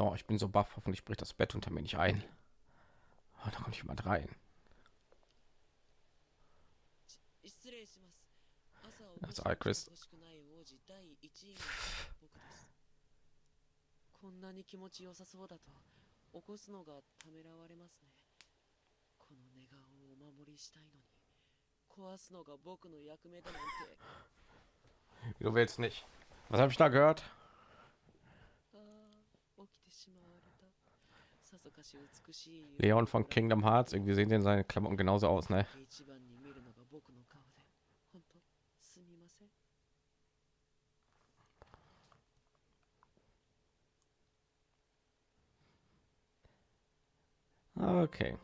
No, ich bin so baff, hoffentlich bricht das Bett unter mir nicht ein. Oh, da kommt jemand rein. Das also, Chris. Du willst nicht. Was habe ich da gehört? Leon von Kingdom Hearts, irgendwie sehen denn seine Klamotten genauso aus, ne? Okay.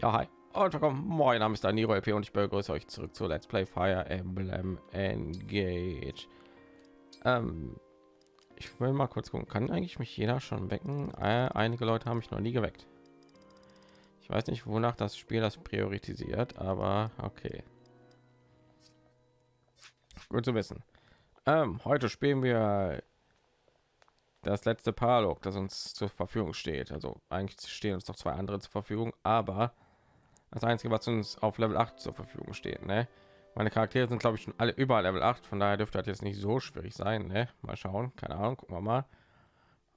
Ja, hi. Und willkommen. Moin, Name ist Daniro LP und ich begrüße euch zurück zu Let's Play Fire Emblem Engage. Ähm, ich will mal kurz gucken. Kann eigentlich mich jeder schon wecken? Äh, einige Leute haben mich noch nie geweckt. Ich weiß nicht, wonach das Spiel das priorisiert, aber okay. Gut zu wissen. Ähm, heute spielen wir das letzte Paralog, das uns zur Verfügung steht. Also eigentlich stehen uns noch zwei andere zur Verfügung, aber das einzige, was uns auf Level 8 zur Verfügung steht. Ne? Meine Charaktere sind, glaube ich, schon alle über Level 8, von daher dürfte das jetzt nicht so schwierig sein. Ne? Mal schauen, keine Ahnung, gucken wir mal.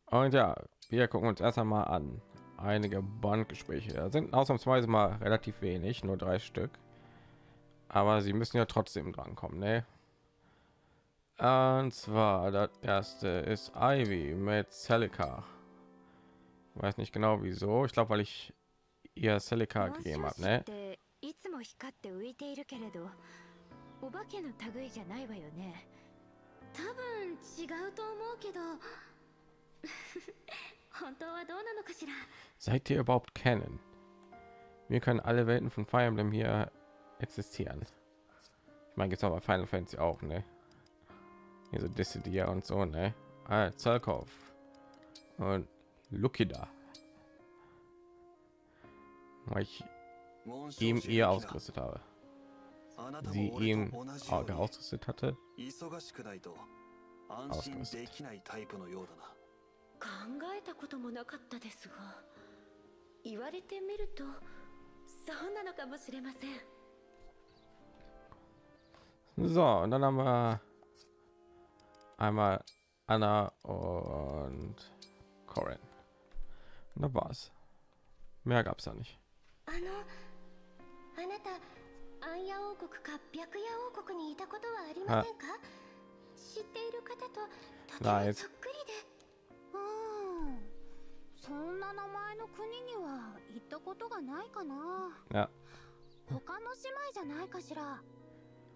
Und ja, wir gucken uns erst einmal an. Einige Bandgespräche da sind ausnahmsweise mal relativ wenig, nur drei Stück. Aber sie müssen ja trotzdem dran kommen. Ne? Und zwar das erste ist Ivy mit Celica. Weiß nicht genau wieso. Ich glaube, weil ich ihr Celica gegeben habe. Ne? ていつも光って浮いているけれどお化けの類じゃないわよね多分違うと思うけど本当はどうなのかしら Seid ihr überhaupt kennen? Wir können alle Welten von Fire Emblem hier existieren. Ich meine, jetzt aber Final Fantasy auch, ne? Hier so Dissidia und so, ne? Ah, Zerkov und Lukida. Weil ich ihm ihr ausgerüstet habe. Sie ihn auch ausgerüstet hatte. 忙しくないと安心できないタイプのようだな考えたこともなかったですが言われてみるとそうなのかもしれません So, und dann haben wir einmal Anna und Corin. Und da war's. Mehr gab's da nicht. あのあなたア ンヤ王国か白夜王国にいたことはありませんか知っている方ととてもそっくりでうんそんな名前の国には行ったことがないかな他の姉妹じゃないかしら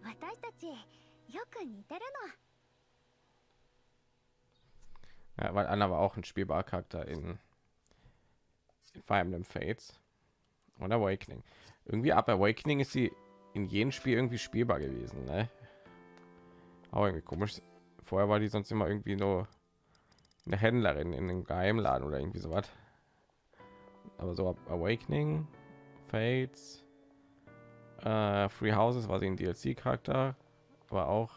私たちよく似てる ja, weil Anna war auch ein spielbarer Charakter in, in Fire Emblem Fates und Awakening. Irgendwie ab Awakening ist sie in jedem Spiel irgendwie spielbar gewesen, ne? Aber irgendwie komisch. Vorher war die sonst immer irgendwie nur eine Händlerin in einem Geheimladen oder irgendwie so was. Aber so Awakening, Fates, äh, Free Houses war sie ein DLC-Charakter, aber auch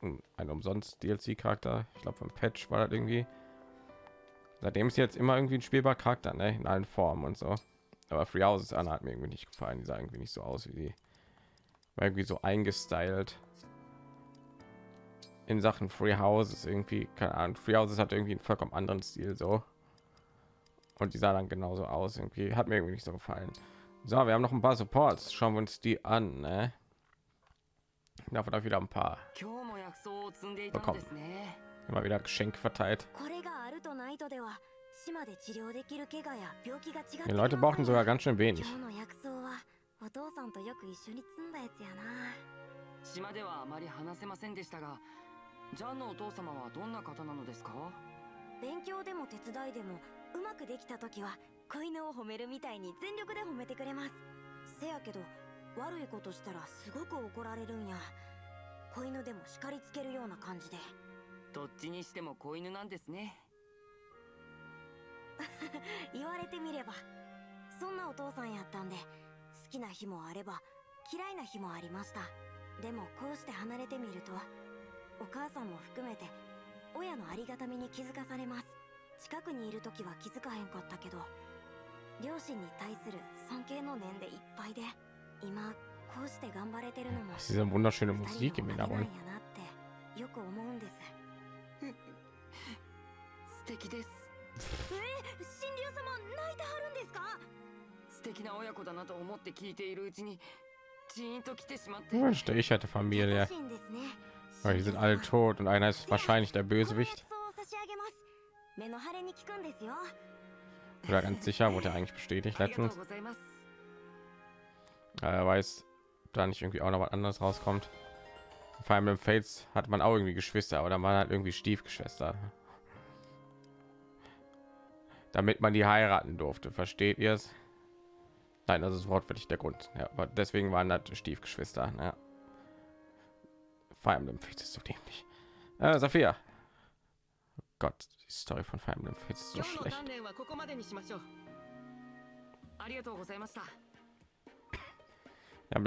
ein umsonst DLC-Charakter. Ich glaube, vom Patch war das irgendwie. Seitdem ist jetzt immer irgendwie ein spielbarer Charakter, ne? in allen Formen und so. Aber Free Houses Anna hat mir irgendwie nicht gefallen. Die sah irgendwie nicht so aus wie die irgendwie so eingestylt in Sachen Free Houses irgendwie keine Ahnung. Free Houses hat irgendwie einen vollkommen anderen Stil so und die sah dann genauso aus. Irgendwie hat mir irgendwie nicht so gefallen. So, wir haben noch ein paar Supports. Schauen wir uns die an. Ne? Davon habe wieder ein paar bekommen. Immer wieder Geschenk verteilt. Die Leute brauchten sogar ganz schön wenig. お父さんとよく一緒に積んだやつやな。島ではあまり話せませんでしたがジャンのお父様はどんな方なのですか？勉強でも手伝いでもうまくできた時は子犬を褒めるみたいに全力で褒めてくれます。せやけど悪いことしたらすごく怒られるんや。子犬でも叱りつけるような感じで。どっちにしても子犬なんですね。言われてみればそんなお父さんやったんで好きな日もあれば嫌いな日もありました。でもこうして離れてみるとお母さんも含めて親のありがたみに気づかされます。近くにいる時は気づかへんかったけど両親に対する尊敬の念でいっぱいで今こうして頑張れてるのも Diese wunderschöne よく思うんです。素敵です。え神竜様泣いてはるんですか？Wünschte ich hatte Familie. Aber die sind alle tot und einer ist wahrscheinlich der Bösewicht. Oder ganz sicher wurde er eigentlich bestätigt letztens. Er weiß, da nicht irgendwie auch noch was anderes rauskommt. Vor allem im Fates hat man auch irgendwie Geschwister, aber dann waren halt irgendwie Stiefgeschwister. Damit man die heiraten durfte, versteht ihr es? Nein, das ist wortwörtlich der Grund. Ja, aber deswegen waren das Stiefgeschwister. Ja. Fire Emblem fühlt ist so dämlich. Äh, Sophia. Oh Gott, die Story von Fire Emblem fühlt ist so schlecht.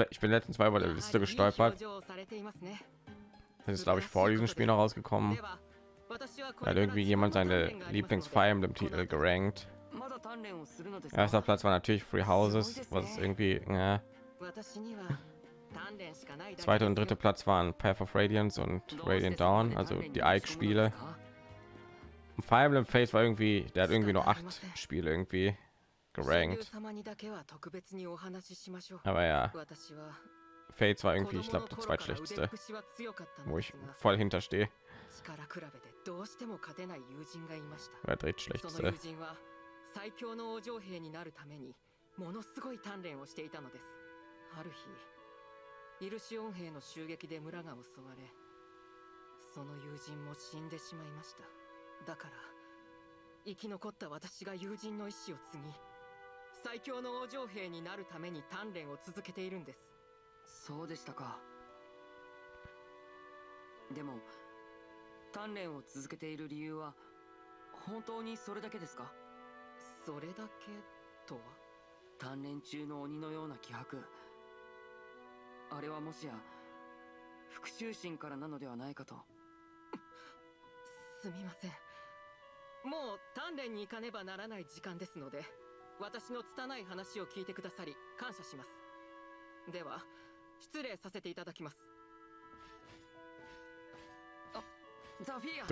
Ich bin letztens mal bei der Liste gestolpert. Das ist, glaube ich, vor diesem Spiel noch rausgekommen. Da hat irgendwie jemand seine Lieblings-Fire Emblem-Titel gerankt. Erster Platz war natürlich Free Houses, was irgendwie. Ja. Zweiter und dritter Platz waren Path of Radiance und Radiant Dawn, also die Ike-Spiele. Fire Emblem Face war irgendwie, der hat irgendwie nur acht Spiele irgendwie gerankt. Aber ja, Fates war irgendwie, ich glaube, der zweitschlechteste, wo ich voll hinterstehe. Wer dreht schlechteste? 最強の王女兵になるためにものすごい鍛錬をしていたのです。ある日イルシオン兵の襲撃で村が襲われその友人も死んでしまいました。だから生き残った私が友人の意志を継ぎ最強の王女兵になるために鍛錬を続けているんです。そうでしたか。でも鍛錬を続けている理由は本当にそれだけですか？それだけ？とは？鍛錬中の鬼のような気迫。あれはもしや復讐心からなのではないかと。すみません。もう鍛錬に行かねばならない時間ですので私の拙い話を聞いてくださり感謝します。では失礼させていただきます。あザフィア.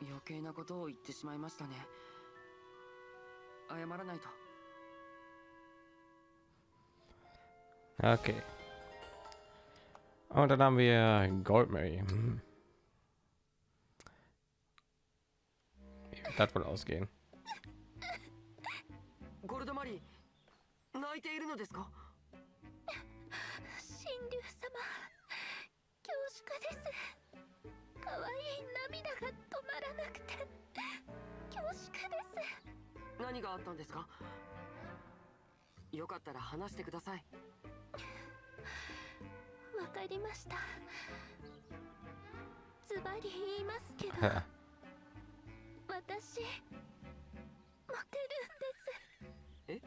余計なことを言ってしまいましたね謝らないと Okay. Und dann haben wir Goldmary. Hm. Wie wird das wohl ausgehen? ゴルドマリー泣いているのですか神竜様恐縮です可愛い涙が止まらなくて恐縮です何があったんですか？よかったら話してください。わかりました。ズバリ言いますけど私モテるんです。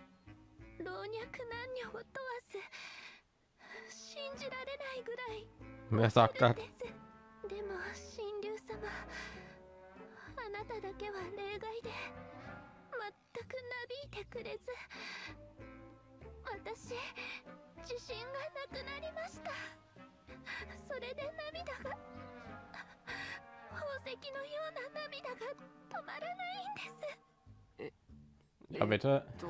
え？老若男女を問わず信じられないぐらい Wer でも神竜様あなただけは例外で全くなびいてくれず私自信がなくなりましたそれで涙が宝石のような涙が止まらないんです Ja, bitte. と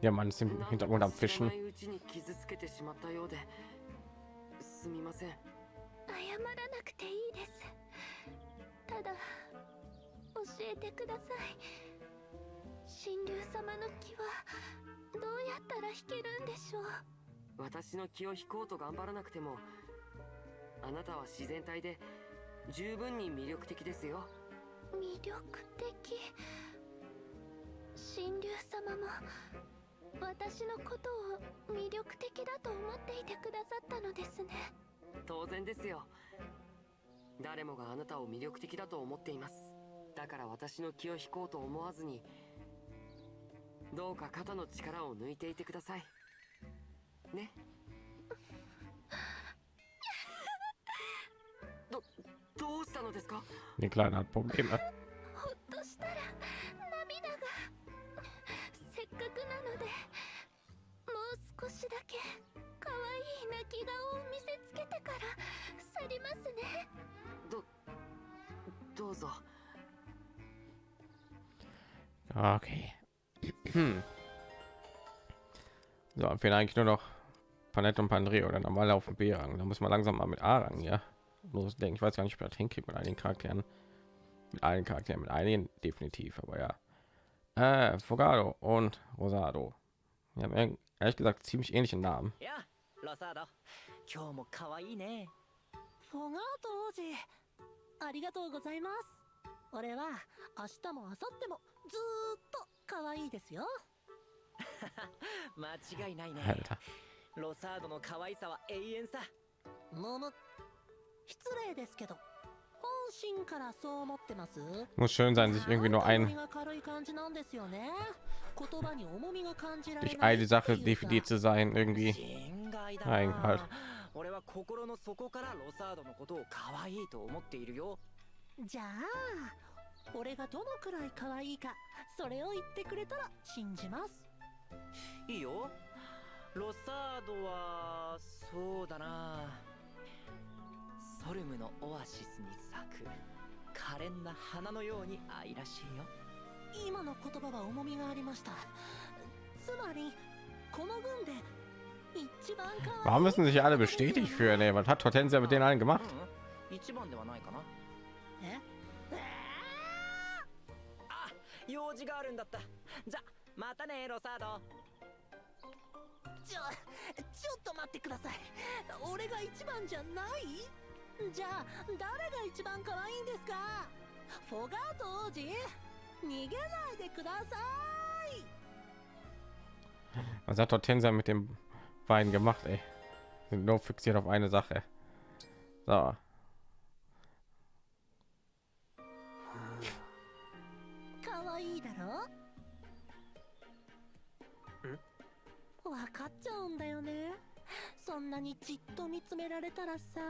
Ja, Mann ist im Hintergrund と am か知ら Fischen. ないうちに傷つけてしまったようですみません謝らなくていいですただ教えてください神竜様の気はどうやったら弾けるんでしょう。私の気を引こうと頑張らなくてもあなたは自然体で十分に魅力的ですよ。魅力的神竜様も私のことを魅力的だと思っていてくださったのですね。当然ですよ。誰もがあなたを魅力的だと思っています。だから私の気を引こうと思わずにどうか肩の力を抜いていてください。ね？どどうしたのですか？Die kleiner Problem ほっとしたら涙がせっかくなのでもう少しだけ可愛い泣き顔を見せつけてから去りますね。どどうぞ。Okay. so, dann fehlen eigentlich nur noch Panette und Pandreo oder normal auf dem B-Rang. Da muss man langsam mal mit A-Rang, ja. Losdenken. Ich weiß gar nicht, ob das hinkriegt mit einigen Charakteren. Mit allen Charakteren, mit einigen definitiv, aber ja. Äh, Fogado und Rosado. Wir haben ehrlich- ehrlich gesagt ziemlich ähnliche Namen. やあロサード今日も可愛いねフォガート王子ありがとうございます俺は明日も明後日も ずーっと可愛いですよ。間違いないね.ロサードの可愛さは永遠さ。むむ失礼ですけど本心からそう思ってます？Muss schön sein, sich irgendwie nur 重 ein みが軽い感じなんですよね。言葉に重みが感じられ durch ない eine Sache definiert zu sein irgendwie. 心外だはいなはい。俺は心の底からロサードのことを可愛いと思っているよ。じゃあ俺がどのくらい可愛いかそれを言ってくれたら信じます。いいよ。ロサードはそうだな。ソルムのオアシスに咲く可憐な花のように愛らしいよ。今の言葉は重みがありました。つまりこの軍で一番可愛い。Warum müssen sich alle bestätigt fühlen? Ey? Was hat Hortensia mit denen allen gemacht? 用事があるんだったじゃまたねロサードちょちょっと待ってください俺が一番じゃない？じゃあ誰が一番可愛いんですか？フォガート王子？逃げないでください Was hat Hortensia mit den beiden gemacht? Ey? Sind nur fixiert auf eine Sache. So. 愛いだろ？わかっちゃうんだよね。そんなにじっと見つめられたらさ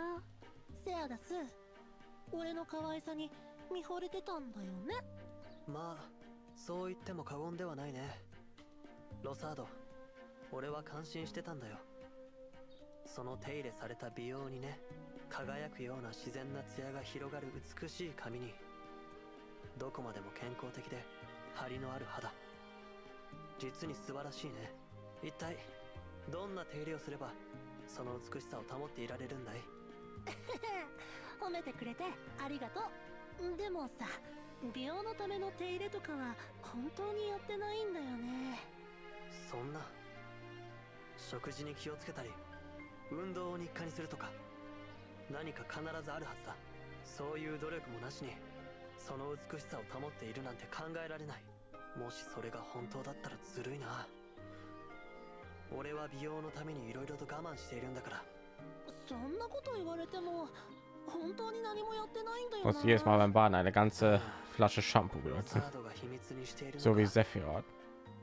セアダス俺の可愛さに見惚れてたんだよね。まあそう言っても過言ではないね。ロサード俺は感心してたんだよ。その手入れされた美容にね輝くような自然な艶が広がる美しい髪にどこまでも健康的で張りのある肌。実に素晴らしいね。一体どんな手入れをすればその美しさを保っていられるんだい？褒めてくれてありがとう。でもさ美容のための手入れとかは本当にやってないんだよね。そんな食事に気をつけたり運動を日課にするとか何か必ずあるはずだ。そういう努力もなしにその美しさを保っているなんて考えられないもしそれが本当だったらずるいな俺は美容のために色々と我慢しているんだからそんなこと言われても本当に何もやってないんだよ Muss jedes Mal beim Baden eine ganze Flasche Shampoo ロ benutzen. サードが秘密にしているの So か wie Sephiroth.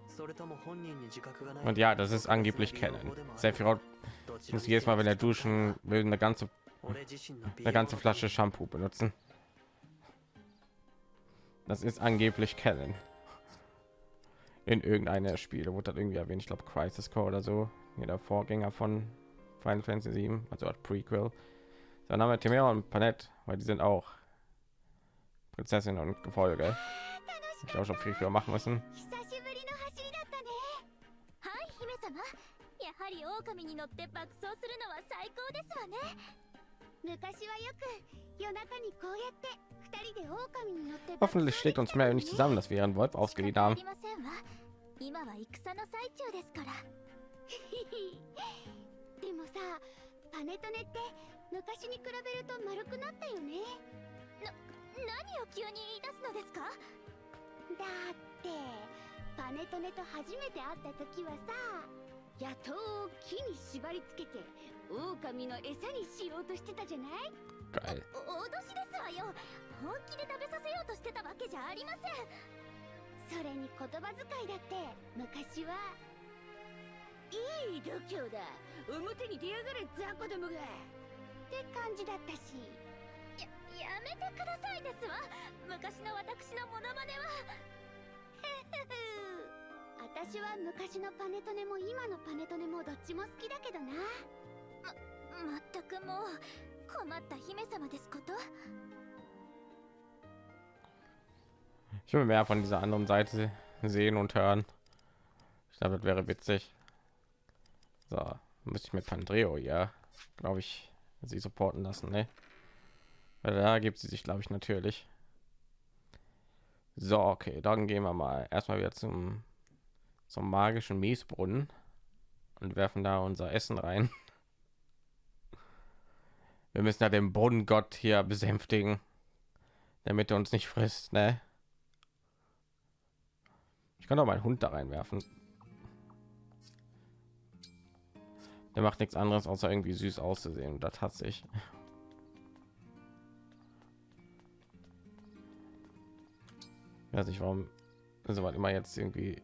それとも本人に自覚がない Und ja, das ist angeblich Canon. Sephiroth どちらに muss せよ jedes Mal, wenn er duschen will, eine ganze, 俺自身の美 eine 容 ganze のため Flasche Shampoo benutzen. Das ist angeblich Canon. In irgendeiner Spiele wurde das irgendwie erwähnt. Ich glaube, Crisis Core oder so. Hier der Vorgänger von Final Fantasy 7, also als Prequel. Dann haben wir Timera und Panette, weil die sind auch Prinzessin und Gefolge. Ich glaube, schon viel früher machen müssen. 久しぶりの走りだったねはい姫様やはり狼に乗って爆走するのは最高ですわね 昔はよく夜中にこうやって二人で狼に乗って Hoffentlich schlägt uns mehr nicht zusammen, dass wir ihren Wolf ausgeliehen haben. 今は戦の最中ですから。でもさパネトネって昔に比べると丸くなったよね。な何を急に言い出すのですか？だってパネトネと初めて会った時はさ野党を木に縛り付けて狼の餌にしようとしてたじゃない？脅しですわよ本気で食べさせようとしてたわけじゃありませんそれに言葉遣いだって昔はいい度胸だ表に出やがれ雑魚どもがって感じだったしややめてくださいですわ昔の私のモノマネは私は昔のパネトネも今のパネトネもどっちも好きだけどなま、まったくもう困った姫様ですこと Ich will mehr von dieser anderen Seite sehen und hören. Ich glaube, das wäre witzig. So, müsste ich mit Pandreo, ja, glaube ich, sie supporten lassen, ne? Weil da gibt sie sich, glaube ich, natürlich. So, okay, dann gehen wir mal erstmal wieder zum zum magischen Miesbrunnen und werfen da unser Essen rein. Wir müssen ja den Bodengott hier besänftigen, damit er uns nicht frisst, ne? Ich kann doch meinen Hund da reinwerfen. Der macht nichts anderes, außer irgendwie süß auszusehen. Das hat sich. Ich weiß nicht, warum so was immer jetzt irgendwie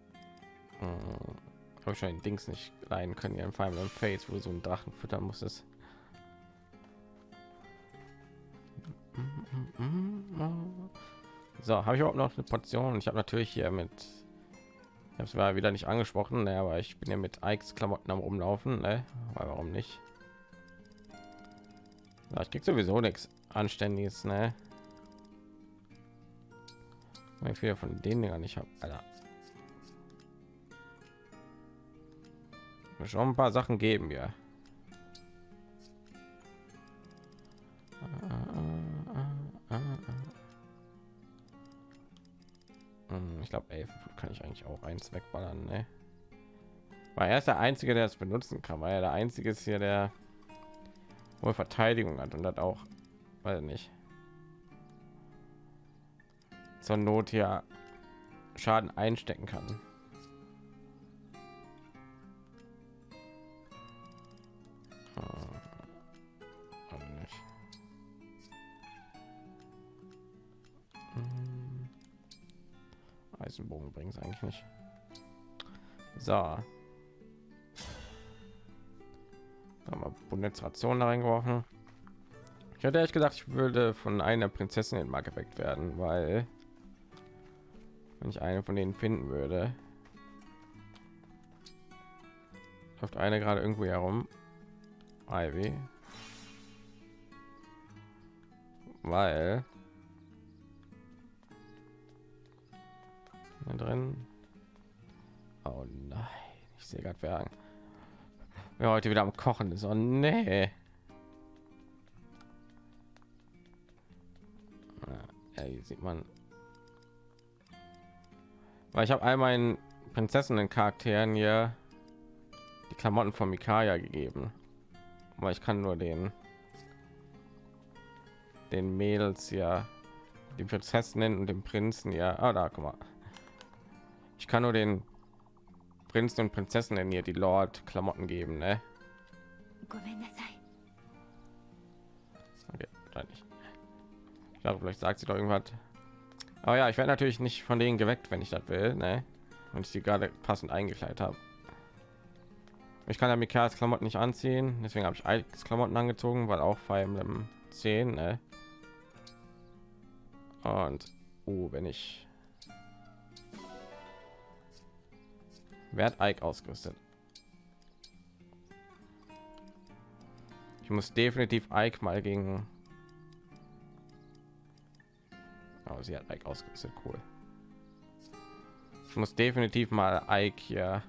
habe ich schon den Dings nicht leihen können hier im Final Fates, wo so einen Drachen füttern musstest. So, habe ich überhaupt noch eine Portion? Ich habe natürlich hier mit ich habe es mal wieder nicht angesprochen, ne, aber ich bin ja mit Ikes Klamotten am rumlaufen, ne? Weil warum nicht? Ja, ich krieg sowieso nichts Anständiges, ne? Wie viele von denen gar nicht habe, schon ein paar Sachen geben ja. Ich glaube, kann ich eigentlich auch eins wegballern, ne? Weil er ist der einzige, der es benutzen kann, weil er der einzige ist hier, der wohl Verteidigung hat und hat auch, weil nicht zur Not hier Schaden einstecken kann. Eisenbogen bringt es eigentlich nicht. So. Haben Bundesration da reingeworfen. Ich hätte ehrlich gesagt, ich würde von einer Prinzessin mal geweckt werden, weil wenn ich eine von denen finden würde, läuft eine gerade irgendwo herum. Ivy. Weil drin. Oh nein, ich sehe gerade wer, wer heute wieder am Kochen ist. Oh nee. Ja, hier sieht man. Weil ich habe all meinen Prinzessinnen Charakteren hier die Klamotten von Mikaya gegeben. Aber ich kann nur den den Mädels ja die Prinzessinnen und den Prinzen ja. Ah, da guck mal. Ich kann nur den Prinzen und Prinzessinnen hier die Lord Klamotten geben, ne? Okay. Ich glaube, vielleicht sagt sie doch irgendwas. Aber ja, ich werde natürlich nicht von denen geweckt, wenn ich das will, ne? Und ich sie gerade passend eingekleidet habe. Ich kann ja Mikas Klamotten nicht anziehen, deswegen habe ich Alex Klamotten angezogen, weil auch Fire Emblem 10, ne? Und uh, wenn ich Wer hat Ike ausgerüstet? Ich muss definitiv Ike mal gegen. Oh, sie hat Ike ausgerüstet. Cool. Ich muss definitiv mal Ike hier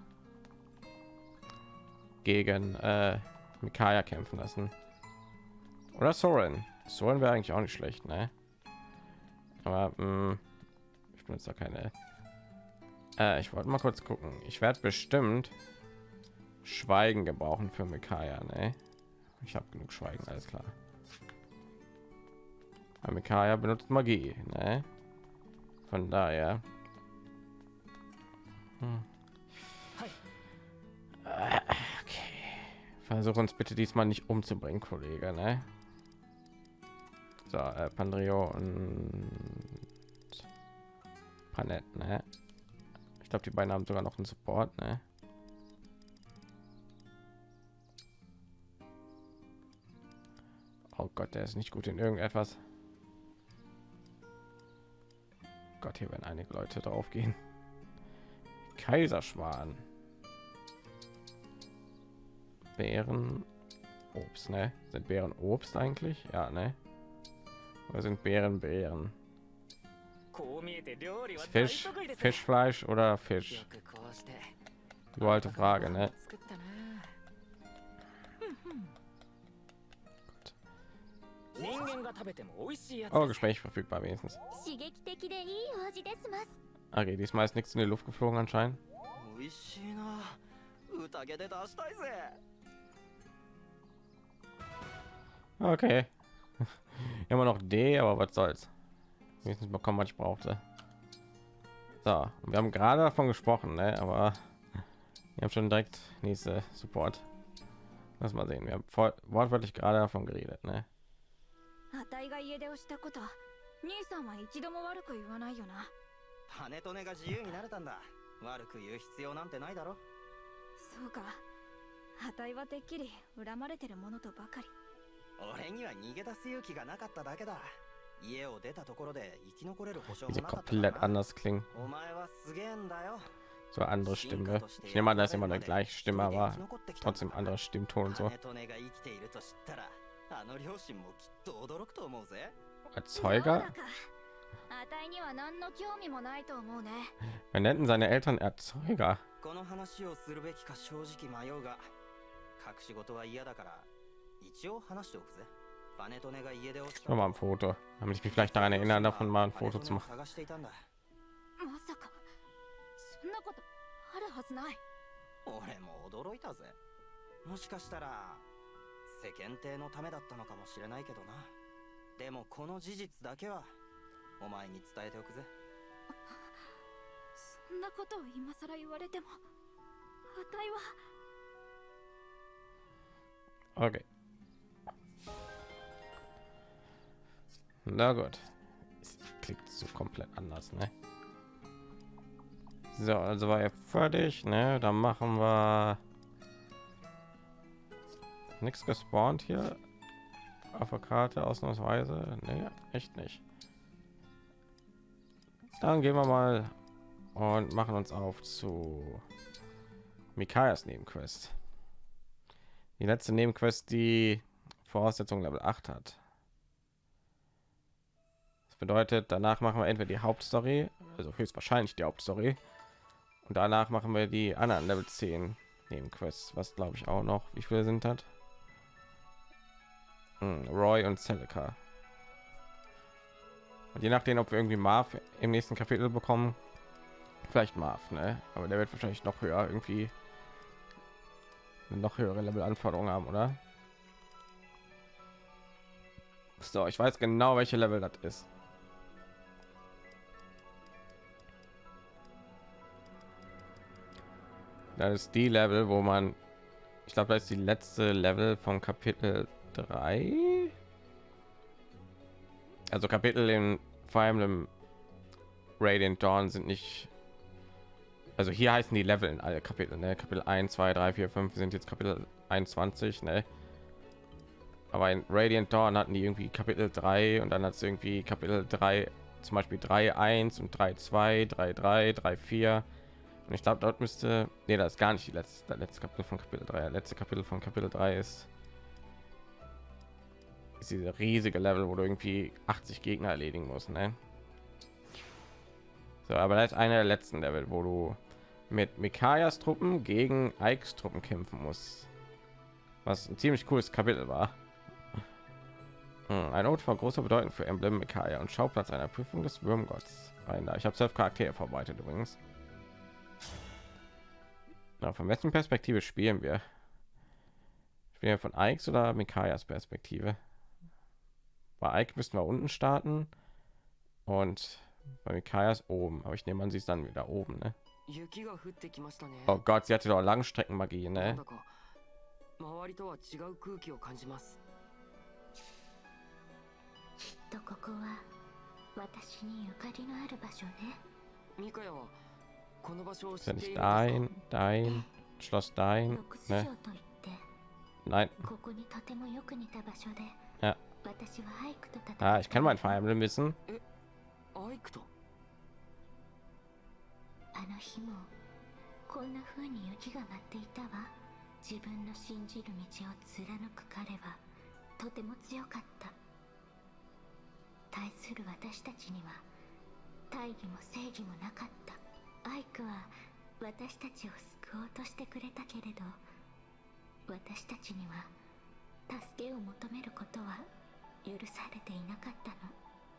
gegen äh, Mikaya kämpfen lassen. Oder Soren. Soren wäre eigentlich auch nicht schlecht, ne? Aber mh, mm, ich benutze da keine äh, ich wollte mal kurz gucken. Ich werde bestimmt Schweigen gebrauchen für Mikaya. Ne? Ich habe genug Schweigen, alles klar. Aber benutzt Magie. Ne? Von daher. Hm. Okay. Versuch uns bitte diesmal nicht umzubringen, Kollege. Ne? So, äh, Pandrio und Panett, ne? Glaube, die beiden haben sogar noch einen Support, ne? Oh Gott, der ist nicht gut in irgendetwas. Gott, hier werden einige Leute drauf gehen. Kaiserschwan. Bären. Obst, ne? Sind Bären Obst eigentlich? Ja, ne? Oder sind Bären Bären? Fisch, Fischfleisch oder Fisch? Du alte Frage, ne? Oh, Gespräch verfügbar wenigstens. Okay, diesmal ist nichts in die Luft geflogen anscheinend. Okay. Immer noch D, aber was soll's Wenigstens bekommen, was ich brauchte. So, und wir haben gerade davon gesprochen, ne? aber wir haben schon direkt nächste Support. Lass mal sehen, wir haben voll, wortwörtlich gerade davon geredet, ne? あたいが家出をしたこと兄さんは一度も悪く言わないよなパネトネが自由になれたんだ悪く言う必要なんてないだろそうかあたいはてっきり恨まれてるものとばかり俺には逃げ出す勇気がなかっただけだ 家を出たところで生き残れる保証も Wie sie なかったから komplett な anders klingen. お前はすげえんだよ So eine andere Stimme. Ich nehme an, da ist immer eine gleiche Stimme, aber trotzdem anderer Stimmton und so. パネトネが生きていると知ったらあの両親もきっと驚くと思うぜ Erzeuger? そうだかあたいには何の興味もないと思うね Wir nannten seine Eltern Erzeuger. この話をするべきか正直迷うが隠し事は嫌だから一応話しておくぜ Schau mal ein Foto. Damit ich mich vielleicht daran erinnern, davon mal ein Foto zu machen. 探していたんだまさかそんなことあるはずない俺も驚いたぜもしかしたら世間体のためだったのかもしれないけどなでもこの事実だけはお前に伝えておくぜそんなことを今さら言われてもあたいは Okay. Na gut. Es klingt so komplett anders, ne? So, also war er fertig, ne? Dann machen wir nichts gespawnt hier auf der Karte ausnahmsweise. Ne, echt nicht. Dann gehen wir mal und machen uns auf zu Mikayas Nebenquest. Die letzte Nebenquest, die Voraussetzung Level 8 hat. Bedeutet, danach machen wir entweder die Hauptstory, also höchstwahrscheinlich die Hauptstory, und danach machen wir die anderen Level 10 Nebenquests, was glaube ich auch noch. Wie viele sind das? Hm, Roy und Celica. Und je nachdem, ob wir irgendwie Marv im nächsten Kapitel bekommen, vielleicht Marv, ne? Aber der wird wahrscheinlich noch höher irgendwie noch höhere Level Anforderungen haben, oder? So, ich weiß genau, welche Level das ist. Das ist die Level, wo man, ich glaube, das ist die letzte Level vom Kapitel 3. Also Kapitel in Fire Emblem Radiant Dawn sind nicht also hier heißen die Level in alle Kapitel, ne? Kapitel 1, 2, 3, 4, 5 sind jetzt Kapitel 21, ne? Aber in Radiant Dawn hatten die irgendwie Kapitel 3 und dann hat es irgendwie Kapitel 3, zum Beispiel 3, 1 und 3, 2, 3, 3, 3, 4. Ich glaube, dort müsste, nee, das ist gar nicht die letzte, letzte Kapitel von Kapitel 3. Das letzte Kapitel von Kapitel 3 ist, ist diese riesige Level, wo du irgendwie 80 Gegner erledigen musst, ne? So, aber das ist einer der letzten Level, wo du mit Mikayas Truppen gegen Ikes Truppen kämpfen muss. Was ein ziemlich cooles Kapitel war. Hm, ein Ort von großer Bedeutung für Emblem Mikaya und Schauplatz einer Prüfung des Würmgotts. Ich habe zwölf Charaktere verbreitet übrigens. Na, von wessen Perspektive spielen wir? Spielen wir von Ike oder Mikayas Perspektive? Bei Ike müssten wir unten starten und bei Mikayas oben. Aber ich nehme an, sie ist dann wieder oben. Ne? Oh Gott, sie hatte doch Langstreckenmagie, ne? Ist ja nicht dein, dein, Schloss dein, ne? Nein. Ja. Ah, ich kann mein Fire Emblem wissen. あの日もこんな風に雪が舞っていたわ自分の信じる道を貫く彼はとても強かった対する私たちには大義も正義もなかったアイクは私たちを救おうとしてくれたけれど私たちには助けを求めることは許されていなかったの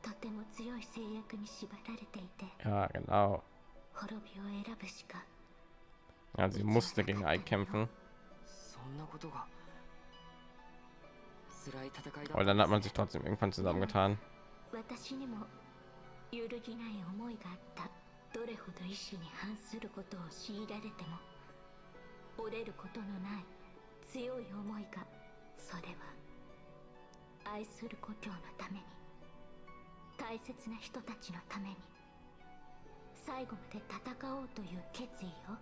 とても強い制約に縛られていて Ja, genau. 滅びを選ぶしか Ja, sie musste gegen Ike kämpfen. そんなことが辛い戦いだ Aber dann hat man sich trotzdem irgendwann zusammengetan. どれほど意志に反することを強いられても折れることのない強い思いがそれは愛する故郷のために大切な人たちのために最後まで戦おうという決意を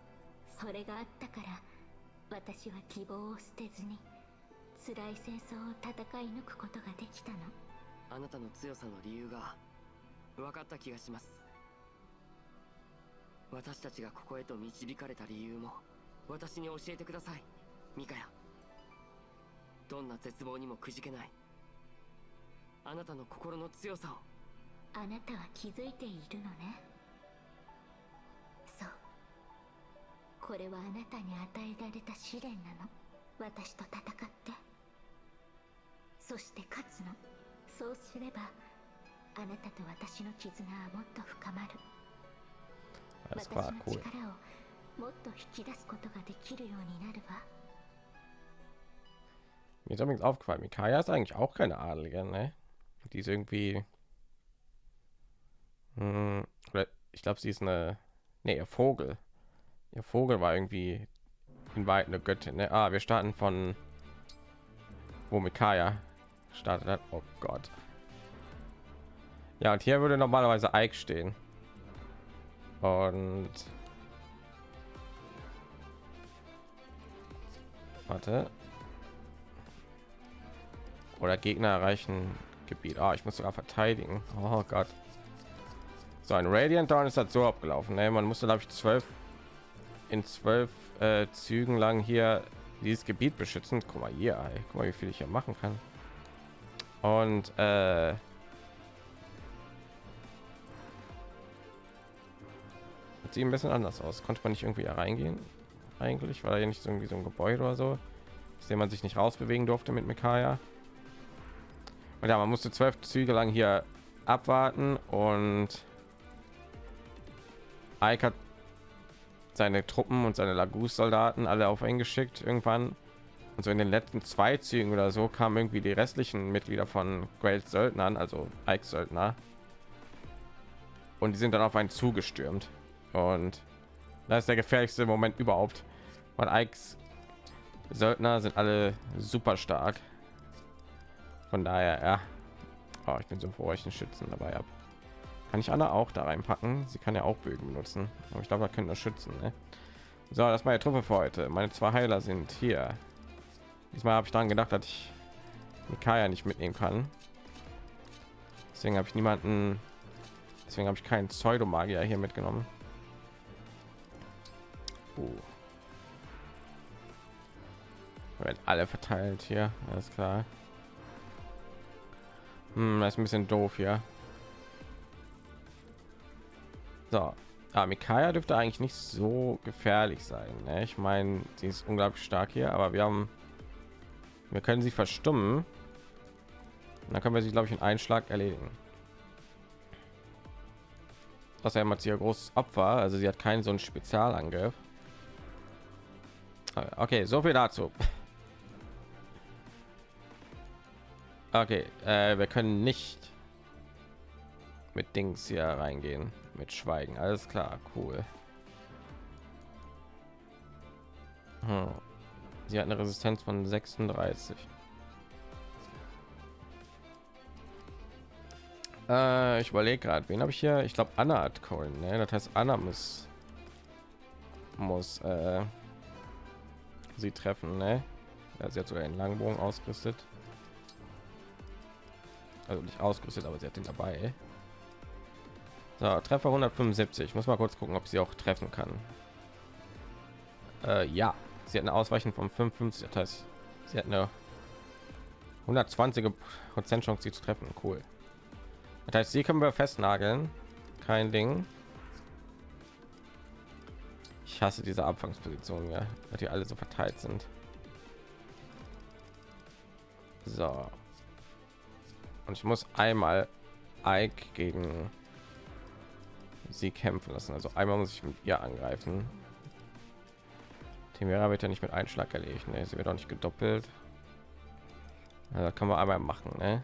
それがあったから私は希望を捨てずに辛い戦争を戦い抜くことができたの。あなたの強さの理由が分かった気がします。私たちがここへと導かれた理由も私に教えてくださいミカヤ。どんな絶望にもくじけないあなたの心の強さを。あなたは気づいているのね。そう。これはあなたに与えられた試練なの。私と戦って。そして勝つの。そうすればあなたと私の絆はもっと深まる。Alles klar, cool. Mir ist übrigens aufgefallen, Mikaya ist eigentlich auch keine Adelige, ne? Die ist irgendwie... Hm, ich glaube, sie ist eine... Ne, ihr Vogel. Ihr Vogel war irgendwie in Weiten eine Göttin, ne? Ah, wir starten von... Wo Mikaya startet hat. Oh Gott. Ja, und hier würde normalerweise Ike stehen. Und warte. Oder Gegner erreichen Gebiet. Ah, ich muss sogar verteidigen. Oh Gott. So ein Radiant Dawn ist halt so abgelaufen. Ne? Man musste glaube ich zwölf in zwölf äh, Zügen lang hier dieses Gebiet beschützen. Guck mal hier, ey. guck mal, wie viel ich hier machen kann. Und äh, sieht ein bisschen anders aus. Konnte man nicht irgendwie reingehen? Eigentlich war ja nicht irgendwie so ein Gebäude oder so, aus dem man sich nicht rausbewegen durfte mit Mikaya. Und ja, man musste zwölf Züge lang hier abwarten und Ike hat seine Truppen und seine Lagus-Soldaten alle auf ihn geschickt irgendwann. Und so in den letzten zwei Zügen oder so kamen irgendwie die restlichen Mitglieder von Great Söldnern, also Ike Söldner. Und die sind dann auf einen zugestürmt. Und das ist der gefährlichste Moment überhaupt. Weil Ikes Söldner sind alle super stark. Von daher, ja. Oh, ich bin so froh, ich einen Schützen dabei habe. Kann ich Anna auch da reinpacken? Sie kann ja auch Bögen benutzen. Aber ich glaube, da können das schützen. Ne? So, das ist meine Truppe für heute. Meine zwei Heiler sind hier. Diesmal habe ich daran gedacht, dass ich Mikaya nicht mitnehmen kann. Deswegen habe ich niemanden. Deswegen habe ich keinen Pseudomagier hier mitgenommen. Uh. Werden alle verteilt hier, alles klar. Hm, das ist ein bisschen doof hier. So, ah, Mikaya dürfte eigentlich nicht so gefährlich sein. Ne? Ich meine, sie ist unglaublich stark hier, aber wir haben, wir können sie verstummen. Und dann können wir sie, glaube ich, in einen Schlag erledigen. Außerdem hat sie ja großes Opfer, also sie hat keinen so einen Spezialangriff. Okay, so viel dazu. Okay, äh, wir können nicht mit Dings hier reingehen, mit Schweigen. Alles klar, cool. Hm. Sie hat eine Resistenz von 36. Äh, ich überlege gerade, wen habe ich hier? Ich glaube, Anna hat Coin. Ne? Das heißt, Anna muss muss äh, sie treffen. Ne? Ja, sie hat sogar einen Langbogen ausgerüstet. Also nicht ausgerüstet, aber sie hat den dabei. So, Treffer 175. Ich muss mal kurz gucken, ob sie auch treffen kann. Äh, ja, sie hat eine Ausweichen von 55. Das heißt, sie hat eine 120 Prozent Chance, sie zu treffen. Cool. Das heißt, sie können wir festnageln. kein Ding. Hasse diese Abfangsposition, ja, weil die alle so verteilt sind. So. Und ich muss einmal Ike gegen sie kämpfen lassen. Also einmal muss ich mit ihr angreifen. Timera wird ja nicht mit Einschlag erlegt. Ne? Sie wird auch nicht gedoppelt. Also kann man einmal machen. Ne?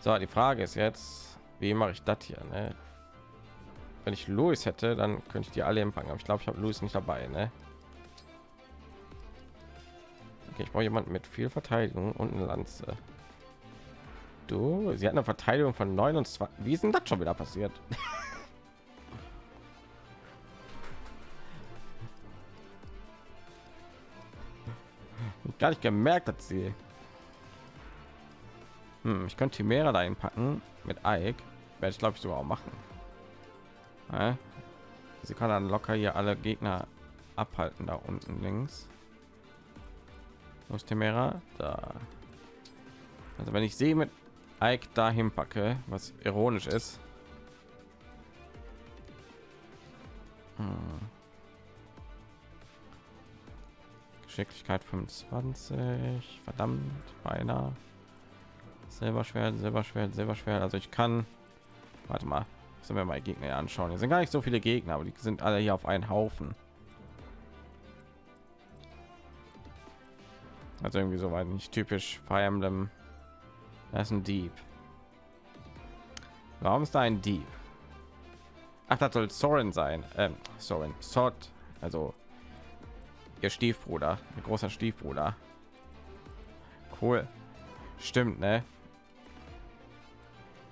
So, die Frage ist jetzt, wie mache ich das hier? Ne? Wenn ich Louis hätte, dann könnte ich die alle empfangen. Aber ich glaube, ich habe Louis nicht dabei. Ne? Okay, ich brauche jemanden mit viel Verteidigung und eine Lanze. Du, sie hat eine Verteidigung von 29. Wie ist denn das schon wieder passiert? Gar nicht gemerkt, dass sie. Hm, ich könnte Chimera da packen mit Ike. Werde ich glaube ich sogar auch machen. Sie kann dann locker hier alle Gegner abhalten da unten links. Wo ist Timera? Da. Also wenn ich sehe mit Ike dahin packe, was ironisch ist. Hm. Geschicklichkeit 25, verdammt, beinahe. Silberschwert, Silberschwert, Silberschwert. Also ich kann, warte mal, sollen wir mal Gegner anschauen. Hier sind gar nicht so viele Gegner, aber die sind alle hier auf einen Haufen. Also irgendwie so weit nicht typisch Fire Emblem das ist ein Dieb. Warum ist da ein Dieb? Ach, das soll Soren sein. Ähm, Soren, Sort, also ihr Stiefbruder, ihr großer Stiefbruder. Cool. Stimmt, ne?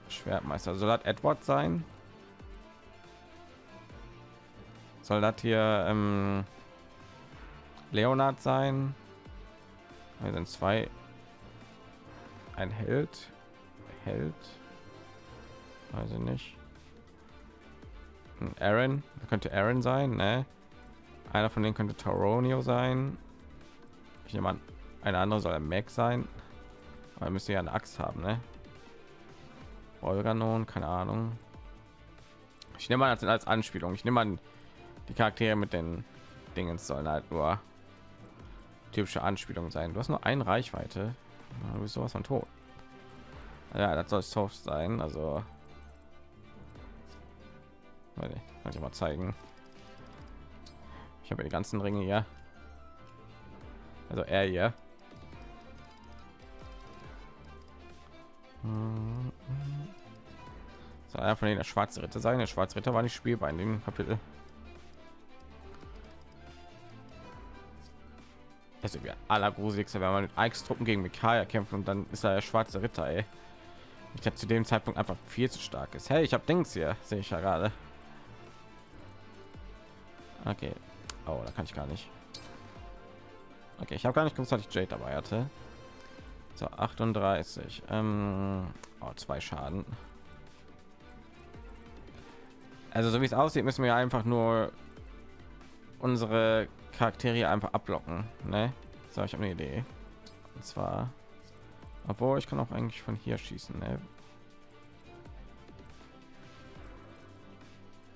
Schwertmeister. Soll das Edward sein? Soll das hier ähm, Leonard sein? Wir sind zwei ein Held. Held. Also nicht. Aaron könnte Aaron sein, ne? Einer von denen könnte Taronio sein. Ich nehme an, eine andere soll Mac sein. Aber müsste ja eine Axt haben, ne? Olganon, keine Ahnung. Ich nehme an, als, als Anspielung. Ich nehme an, die Charaktere mit den Dingen sollen halt nur typische Anspielung sein. Du hast nur eine Reichweite. Du bist sowas von tot. Ja, das soll soft sein. Also, kann ich mal zeigen. Ich habe die ganzen Ringe hier. Also er hier. So, einer von denen der schwarze Ritter sein. Der schwarze Ritter war nicht spielbar in dem Kapitel. Also wir allergruseligste, wenn man mit Eichstruppen gegen Mikaya kämpft und dann ist er der schwarze Ritter, ey. Ich habe zu dem Zeitpunkt einfach viel zu stark ist. Hey, ich habe Dings hier, sehe ich ja gerade. Okay. Oh, da kann ich gar nicht. Okay, ich habe gar nicht gewusst, dass ich Jade dabei hatte. So 38. Ähm, oh, zwei Schaden. Also so wie es aussieht, müssen wir einfach nur unsere Charaktere einfach ablocken. Ne? So, ich habe eine Idee. Und zwar, obwohl ich kann auch eigentlich von hier schießen. Ne?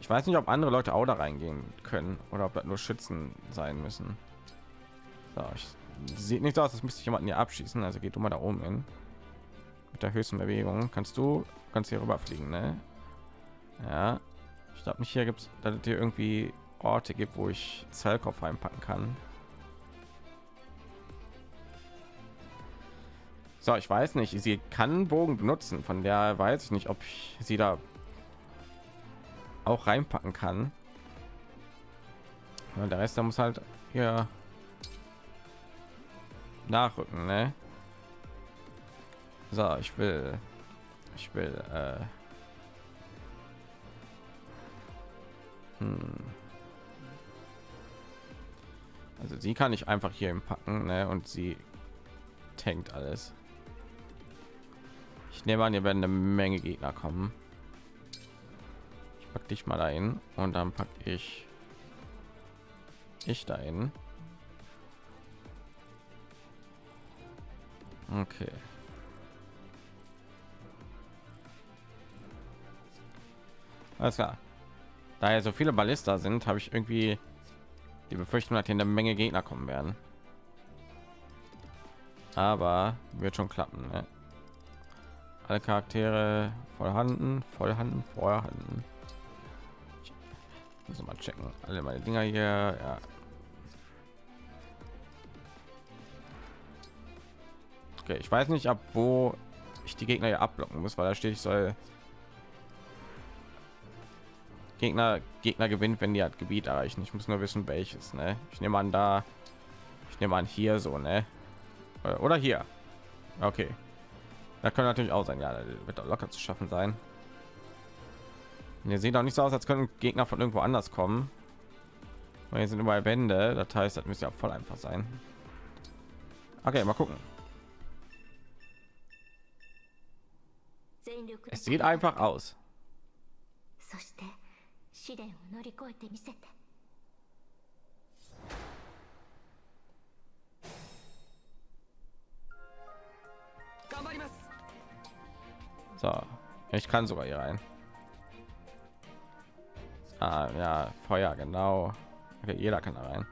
Ich weiß nicht, ob andere Leute auch da reingehen können oder ob das nur Schützen sein müssen. So, ich, sieht nicht aus, als müsste ich jemanden hier abschießen. Also geht du mal da oben hin. Mit der höchsten Bewegung kannst du kannst hier rüberfliegen, ne? Ja. Ich glaube nicht hier gibt es hier irgendwie Orte gibt, wo ich Zellkopf einpacken kann. So, ich weiß nicht, sie kann Bogen benutzen, von der weiß ich nicht, ob ich sie da auch reinpacken kann. Und der Rest der muss halt hier nachrücken, ne? So, ich will, ich will, äh, hm. Also sie kann ich einfach hier im packen, ne? Und sie tankt alles. Ich nehme an, hier werden eine Menge Gegner kommen pack dich mal dahin und dann pack ich ich dahin okay Alles klar. Da ja so viele Ballista sind, habe ich irgendwie die Befürchtung, dass hier eine Menge Gegner kommen werden. Aber wird schon klappen. Ne? Alle Charaktere vorhanden, vorhanden, vorhanden. Muss mal checken. Alle meine Dinger hier. Ja. Okay, ich weiß nicht, ab wo ich die Gegner hier abblocken muss, weil da steht, ich soll Gegner Gegner gewinnt, wenn die halt Gebiet erreichen. Ich muss nur wissen, welches. Ne? Ich nehme an, da. Ich nehme an hier so, ne? Oder hier. Okay. Da können natürlich auch sein. Ja, wird doch locker zu schaffen sein. Und ihr sieht auch nicht so aus, als können Gegner von irgendwo anders kommen. Weil hier sind überall Wände. Das heißt, das müsste ja voll einfach sein. Okay, mal gucken. Es sieht einfach aus. そして試練を乗り越えてみせて So, ich kann sogar hier rein. Ah, ja, Feuer, genau. Okay, jeder kann da rein.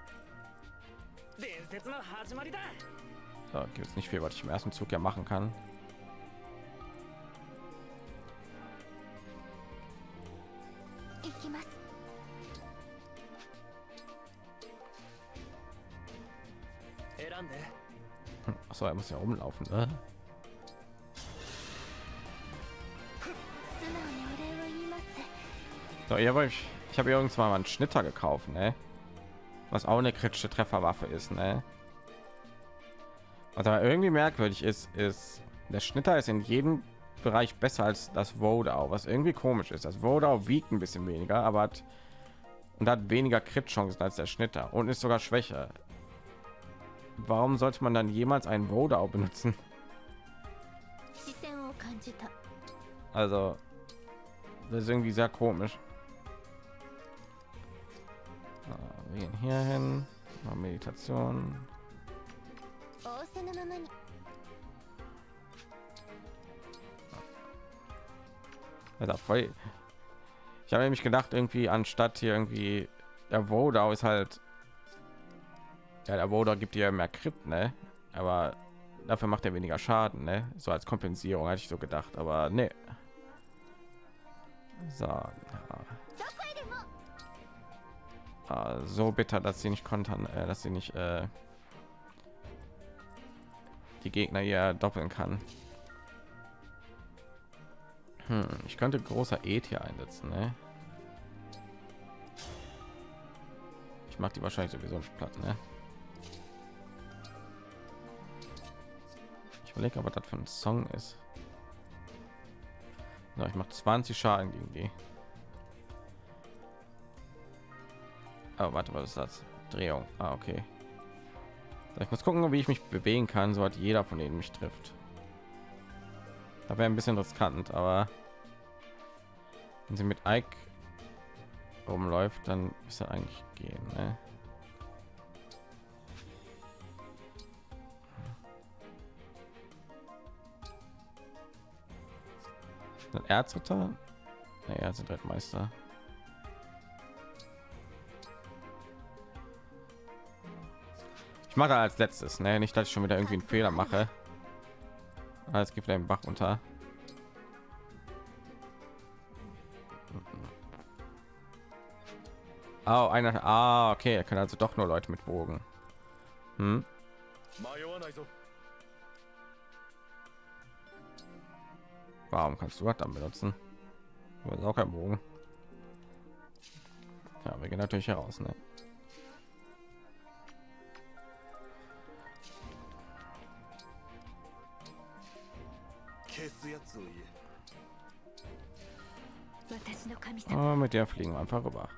So, gibt es nicht viel, was ich im ersten Zug ja machen kann. Achso, er muss ja rumlaufen. Ne? So, ja, ich, ich habe irgendwann mal einen Schnitter gekauft, ne? Was auch eine kritische Trefferwaffe ist, ne? Was aber irgendwie merkwürdig ist, ist der Schnitter ist in jedem Bereich besser als das Vodau, was irgendwie komisch ist. Das Vodau wiegt ein bisschen weniger, aber hat und hat weniger Crit-Chancen als der Schnitter und ist sogar schwächer. Warum sollte man dann jemals einen Vodau benutzen? Also, das ist irgendwie sehr komisch. Wir gehen hier hin. Meditation. Also voll. Ich habe nämlich gedacht, irgendwie anstatt hier irgendwie der Vodau ist halt ja der Vodau gibt dir mehr Crit, ne? Aber dafür macht er weniger Schaden, ne? So als Kompensierung hatte ich so gedacht, aber ne. So. Ja. Ah, so bitter, dass sie nicht kontern, äh, dass sie nicht äh, die Gegner hier doppeln kann. Hm, ich könnte großer E hier einsetzen, ne? Ich mache die wahrscheinlich sowieso nicht platt, ne? Überlege, aber das ein Song ist. So, ich mache 20 Schaden gegen die. Oh, warte, was ist das? Drehung. Ah, okay. Ich muss gucken, wie ich mich bewegen kann, so hat jeder von denen mich trifft. Da wäre ein bisschen riskant, aber wenn sie mit Ike rumläuft, dann ist er eigentlich gehen. Ne? Erzritter? Nee, er sind Meister. Ich mache als letztes, ne? Nicht, dass ich schon wieder irgendwie einen Fehler mache. Alles gibt einen Bach unter. Oh, einer. Ah, okay, er kann also doch nur Leute mit Bogen. Hm? Warum kannst du das dann benutzen? Du hast auch kein Bogen. Ja, wir gehen natürlich heraus, ne? Oh, mit der fliegen wir einfach rüber.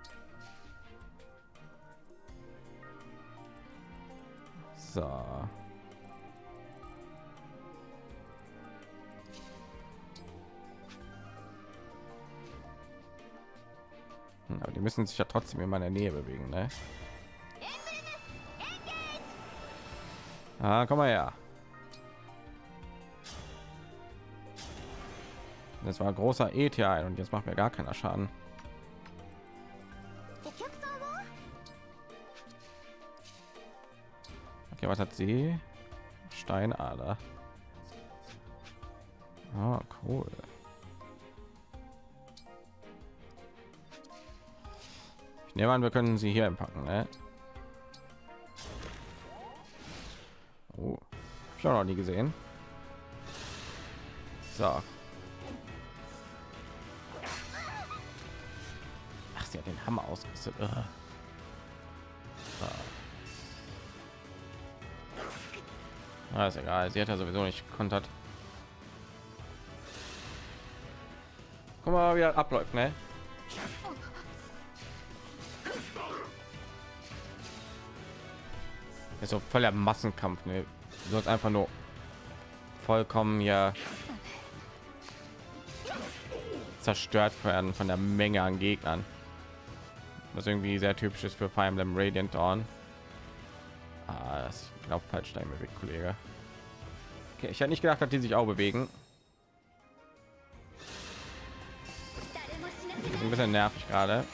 So. Aber die müssen sich ja trotzdem in meiner Nähe bewegen, ne? Ah, komm mal her. Das war großer ETI und jetzt macht mir gar keiner Schaden. Okay, was hat sie? Steinader. Ah, cool. Ich nehme an, wir können sie hier packen, ne? Oh, ich noch nie gesehen. So. Ach, sie hat den Hammer ausgerüstet. So. Ah, ist egal. Sie hat ja sowieso nicht kontert. Guck mal, wie das abläuft, ne? Ist so voller Massenkampf, ne? Du einfach nur vollkommen ja zerstört werden von der Menge an Gegnern. Was irgendwie sehr typisch ist für Fire Emblem Radiant Dawn. Ah, das glaube falsch dein bewegt, Kollege. Okay, ich hätte nicht gedacht, dass die sich auch bewegen. Das ist ein bisschen nervig gerade.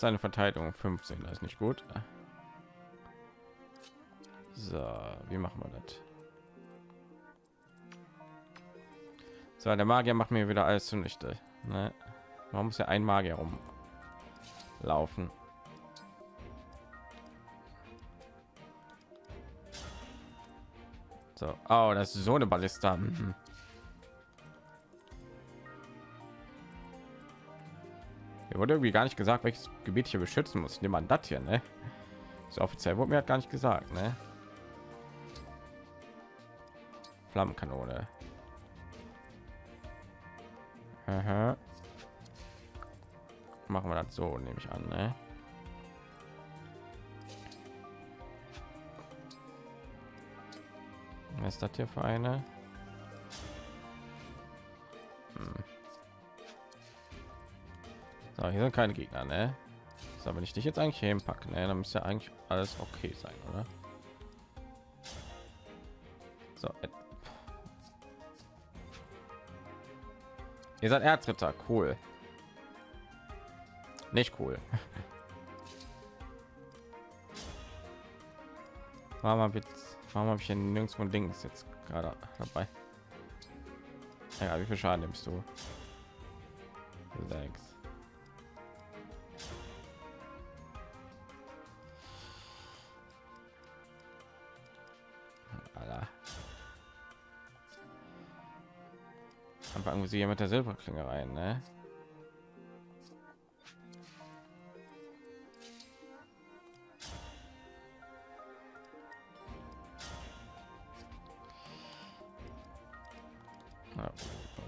Ist eine Verteidigung? 15, das ist nicht gut. So, wie machen wir das? So, der Magier macht mir wieder alles zunichte. Ne? Man muss ja ein Magier rumlaufen. So, oh, das ist so eine Ballista. Mhm. Hier wurde irgendwie gar nicht gesagt, welches Gebiet hier beschützen muss. Nimm man das hier, ne? So offiziell wurde mir gar nicht gesagt, ne? Flammenkanone. Aha. Machen wir das so, nehme ich an, ne? Was ist das hier für eine? So, hier sind keine Gegner, ne? So, wenn ich dich jetzt eigentlich hinpacken, ne, dann müsste eigentlich alles okay sein, oder? So, äh, Ihr seid Erzritter, cool. Nicht cool. Warum habe warum habe ich hier nirgendwo Dings jetzt gerade dabei? Ja, wie viel Schaden nimmst du? Sechs. Sie hier mit der Silberklinge rein, ne?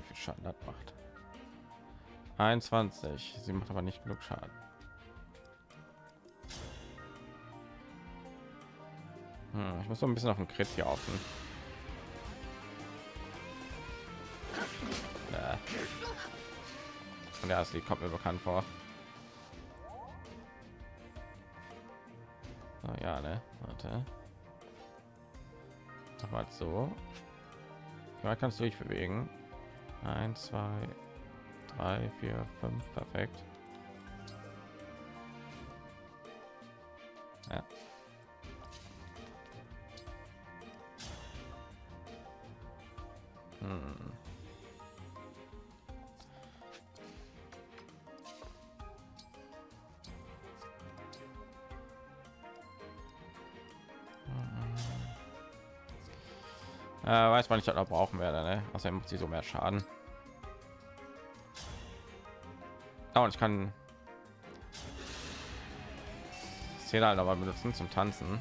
Viel Schaden das macht. 21. Sie macht aber nicht genug Schaden. Hm, ich muss so ein bisschen auf den Crit hier offen. Ja, das Lied kommt mir bekannt vor. Oh, ja, ne? Warte. Aber so. Weit kannst du dich bewegen? 1, 2, 3, 4, 5, perfekt. Weiß man nicht, ob brauchen werde. Ne? Außerdem macht sie so mehr Schaden. Ja, und ich kann Szene halt aber benutzen zum Tanzen.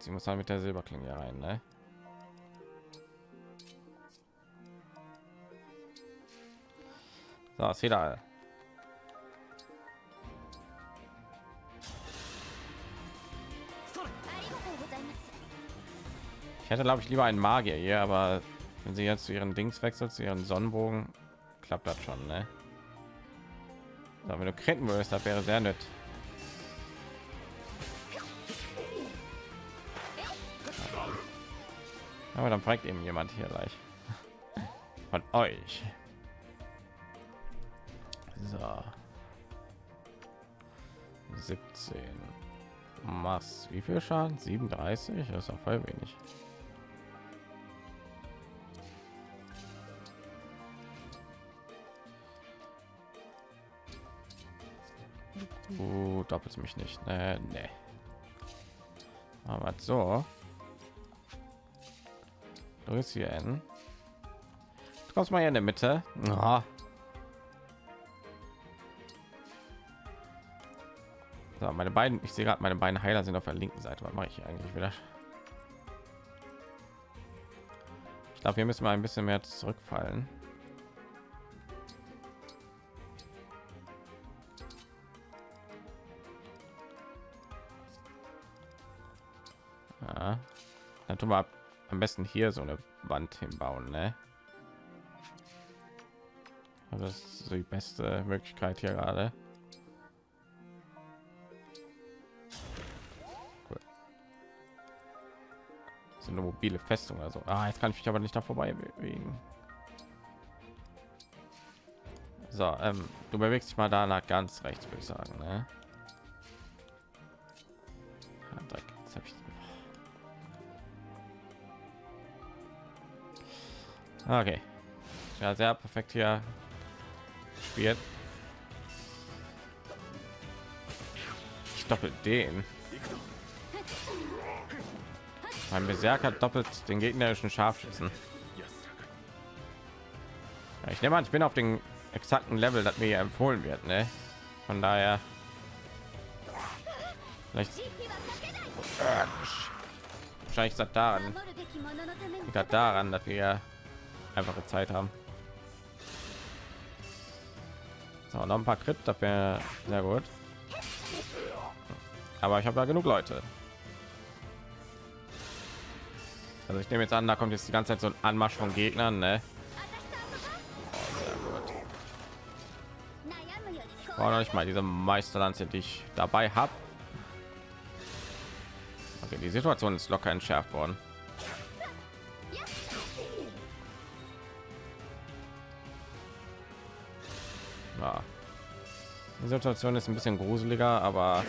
Sie muss halt mit der Silberklinge rein, ne? So, Seda. Ich hätte, glaube ich, lieber einen Magier hier, aber wenn sie jetzt zu ihren Dings wechselt, zu ihren Sonnenbogen, klappt das schon, ne? So, wenn du kritten würdest, das wäre sehr nett. Aber dann fragt eben jemand hier gleich von euch. So. 17. Mass. Wie viel Schaden? 37? Das ist auch voll wenig. Du doppelt mich nicht. Nee, nee. Aber so. Du bist hier hin. Du kommst mal hier in der Mitte. Ja. So, meine beiden, ich sehe gerade, meine beiden Heiler sind auf der linken Seite. Was mache ich eigentlich wieder? Ich glaube, hier müssen wir ein bisschen mehr zurückfallen. Ja. Dann tun wir am besten hier so eine Wand hinbauen, ne? Das ist die beste Möglichkeit hier gerade. Eine mobile Festung also. Ah, jetzt kann ich mich aber nicht da vorbei bewegen. So, ähm, du bewegst dich mal da nach ganz rechts, würde ich sagen, ne? Ich Okay. Ja, sehr perfekt hier spielt. Ich doppelt den. Mein Berserker doppelt den gegnerischen Scharfschützen. Ja, ich nehme an, ich bin auf den exakten Level, das mir empfohlen wird. Ne? Von daher vielleicht wahrscheinlich ist das daran, das daran, dass wir einfache Zeit haben. So, noch ein paar Crit, wäre sehr gut. Aber ich habe da genug Leute. Also ich nehme jetzt an, da kommt jetzt die ganze Zeit so ein Anmarsch von Gegnern, ne? Oh, noch nicht mal diese Meisterlanze, die ich dabei habe. Okay, die Situation ist locker entschärft worden. Ja. Die Situation ist ein bisschen gruseliger, aber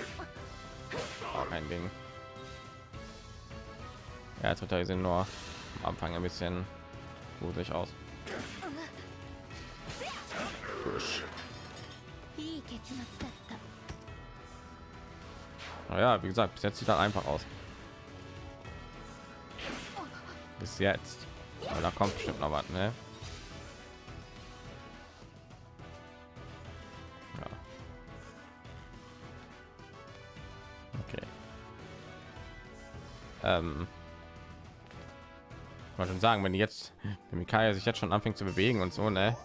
kein Ding. Ja, er sind nur am Anfang ein bisschen gruselig aus. Ja, wie gesagt, bis jetzt sieht er einfach aus. Bis jetzt. Aber da kommt bestimmt noch was, ne? ähm, mal schon sagen, wenn jetzt wenn Mikaya sich jetzt schon anfängt zu bewegen und so, ne?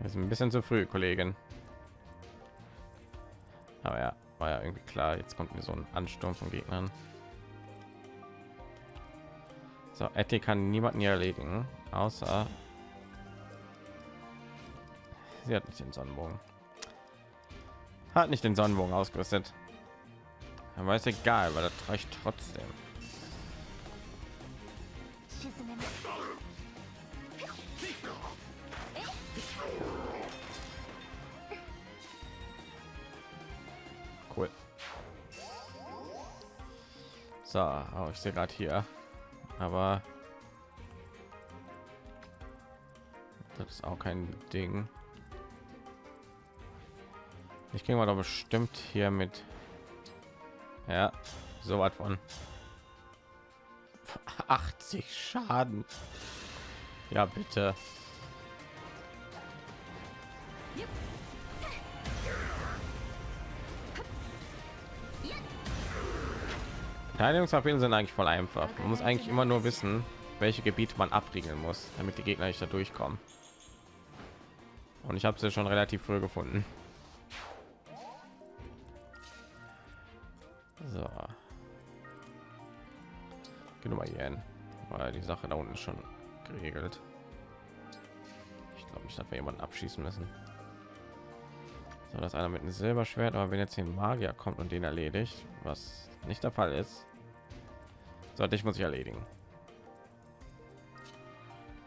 Das ist ein bisschen zu früh, Kollegin. Aber ja, war ja irgendwie klar. Jetzt kommt mir so ein Ansturm von Gegnern. So, Etty kann niemanden hier erledigen, außer sie hat nicht den Sonnenbogen. Hat nicht den Sonnenbogen ausgerüstet. Aber ist egal, weil das reicht trotzdem. Cool. So, oh, ich sehe gerade hier, aber das ist auch kein Ding. Ich gehe mal doch bestimmt hier mit ja, so was von 80 Schaden. Ja, bitte. Verteidigungsabwehren sind eigentlich voll einfach. Man muss eigentlich immer nur wissen, welche Gebiete man abriegeln muss, damit die Gegner nicht da durchkommen. Und ich habe sie schon relativ früh gefunden. Gehe mal hier hin. Weil die sache da unten ist schon geregelt. Ich glaube nicht dass wir jemanden abschießen müssen. So dass einer mit einem silberschwert aber wenn jetzt hier ein magier kommt und den erledigt was nicht der fall ist sollte ich muss ich erledigen.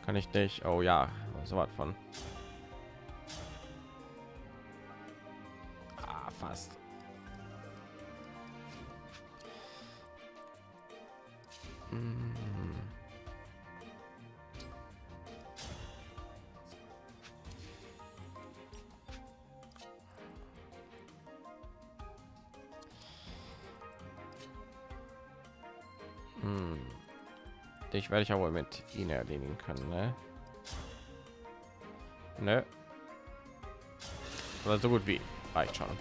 Kann ich dich? Oh ja so was von ich aber mit ihnen erledigen können, ne? Ne? Aber so gut wie reicht schon. Und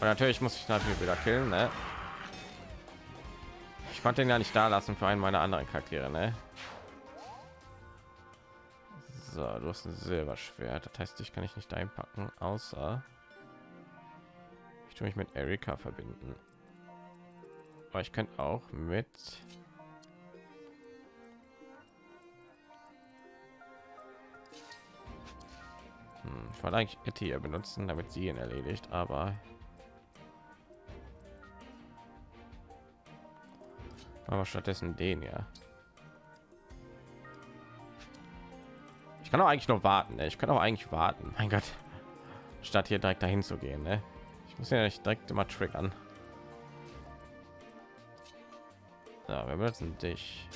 natürlich muss ich natürlich wieder killen, ne? Ich konnte ihn ja nicht da lassen für einen meiner anderen Charaktere, ne? So, du hast ein Silberschwert. Das heißt, ich kann ich nicht einpacken, außer ich tue mich mit Erika verbinden. Aber ich könnte auch mit hm, ich wollte eigentlich Etty hier benutzen, damit sie ihn erledigt, aber aber stattdessen den ja ich kann auch eigentlich nur warten ne? ich kann auch eigentlich warten mein gott statt hier direkt dahin zu gehen ne? ich muss ja nicht direkt immer triggern Ja, wir benutzen dich.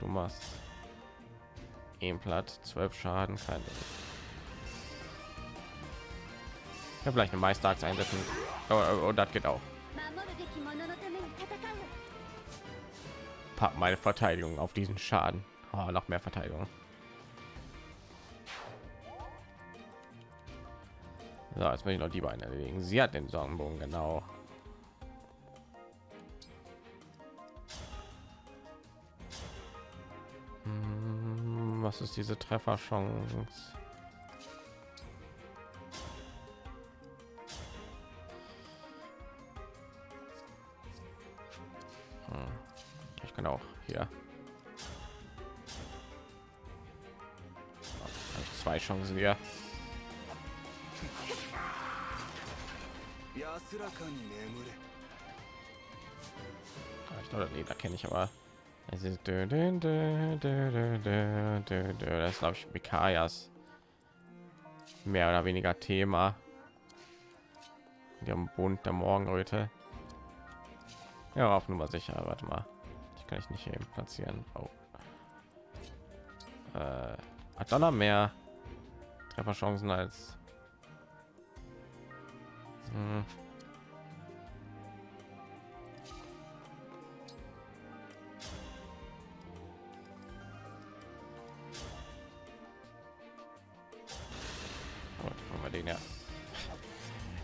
Du machst ihm platt, zwölf Schaden, keine. Ich habe vielleicht eine Meisterachs einsetzen. Oh, oh, oh, das geht auch. Pack meine Verteidigung auf diesen Schaden. Oh, noch mehr Verteidigung. So, jetzt will ich noch die beiden erledigen. Sie hat den Sonnenbogen, genau. ist diese Trefferchance? Hm. Ich kann auch hier. Habe ich zwei Chancen hier. 安らかに眠れ Ah, Ich glaube, nee, da kenne ich aber. es ist dö, dö, dö, dö, dö, dö, dö, das glaube ich Mikayas mehr oder weniger Thema. Dem Bund der Morgenröte. Ja, auf Nummer sicher. Warte mal, die kann ich nicht eben platzieren. Oh. Äh, hat Donner mehr Trefferchancen als hm.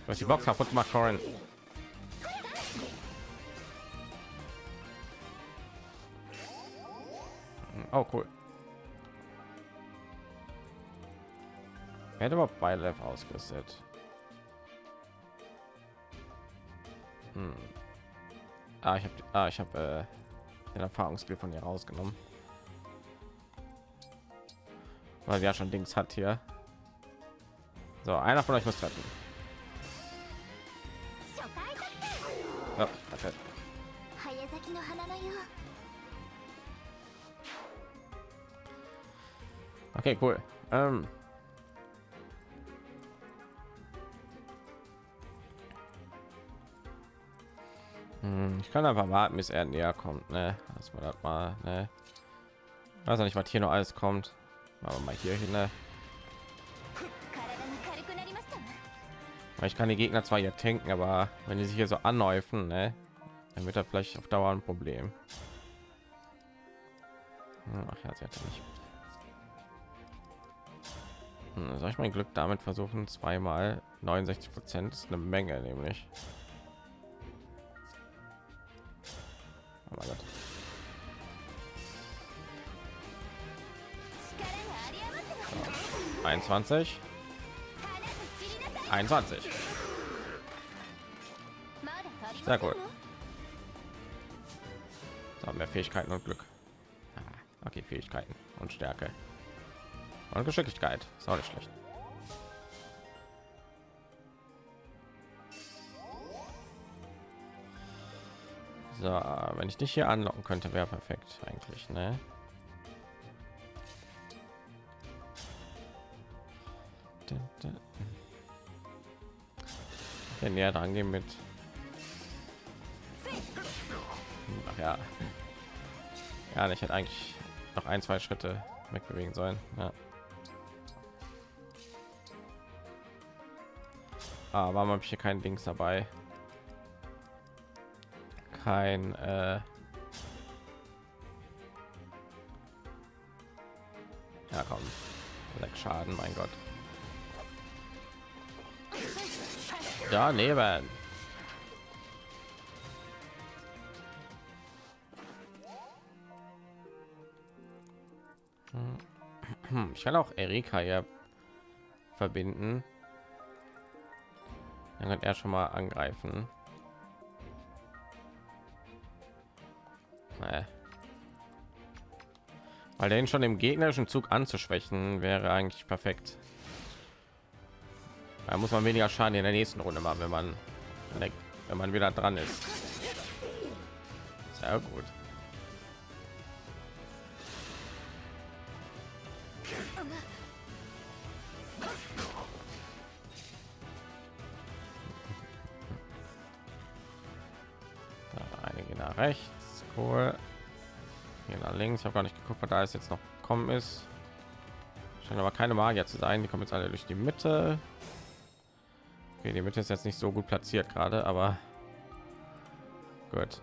Hast die Box kaputt gemacht, Corin. Oh, cool. Hat überhaupt bei Lev ausgerüstet? Hm. Ah, ich habe ah, ich habe äh, den Erfahrungsskill von ihr rausgenommen. Weil ja schon Dings hat hier. So, einer von euch muss treffen. Okay. Okay, cool. Ähm. Ich kann einfach warten, bis er näher kommt, ne? Dass man das mal, ne? Also nicht, was hier noch alles kommt. Machen wir mal hier hin, ne? Ich kann die Gegner zwar hier tanken, aber wenn die sich hier so anhäufen, ne? dann wird er vielleicht auf Dauer ein Problem. Hm, ach ja, sie hatte nicht. Hm, Soll ich mein Glück damit versuchen? Zweimal 69 Prozent ist eine Menge, nämlich. Aber oh so. 21 21 sehr gut. So, mehr Fähigkeiten und Glück. Ah, okay, Fähigkeiten und Stärke. Und Geschicklichkeit. Ist auch nicht schlecht. So, wenn ich dich hier anlocken könnte, wäre perfekt eigentlich, ne? Okay, näher dran gehen mit. Ach ja. Ja, ich hätte eigentlich noch ein, zwei Schritte wegbewegen sollen. Ja. Ah, warum habe ich hier kein Dings dabei? Kein äh Ja, komm. Sechs Schaden, mein Gott. Daneben. Hm, Ich kann auch Erika hier verbinden. Dann kann er schon mal angreifen. Nee. Weil den schon im gegnerischen Zug anzuschwächen wäre eigentlich perfekt. Da muss man weniger Schaden in der nächsten Runde machen, wenn man wenn man wieder dran ist. Sehr gut. Rechts, cool. Hier nach links. Habe gar nicht geguckt, was da ist jetzt noch kommen ist. Scheint aber keine Magier zu sein. Die kommen jetzt alle durch die Mitte. Okay, die Mitte ist jetzt nicht so gut platziert gerade, aber gut.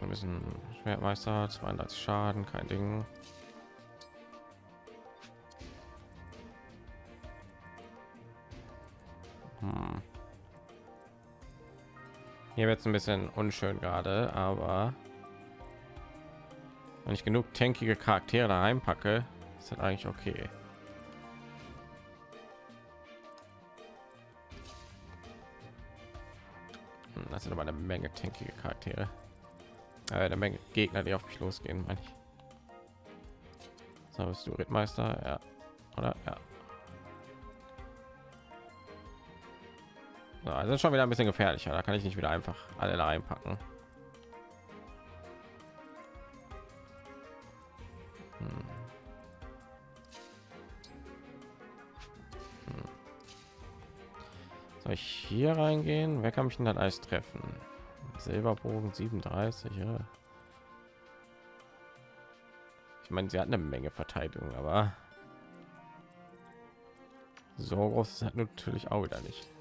Wir müssen Schwertmeister 32 Schaden, kein Ding. Hm. Hier wird es ein bisschen unschön gerade, aber wenn ich genug tankige Charaktere da reinpacke, ist das eigentlich okay. Hm, Das sind aber eine Menge tankige Charaktere. Äh, eine Menge Gegner, die auf mich losgehen, meine ich. So, bist du Rittmeister? Ja. Oder? Ja. So, also schon wieder ein bisschen gefährlicher. Da kann ich nicht wieder einfach alle da reinpacken. Hm. Hm. Soll ich hier reingehen? Wer kann mich denn dann alles treffen? Silberbogen 37, ja. Ich meine, sie hat eine Menge Verteidigung, aber so groß ist natürlich auch wieder nicht.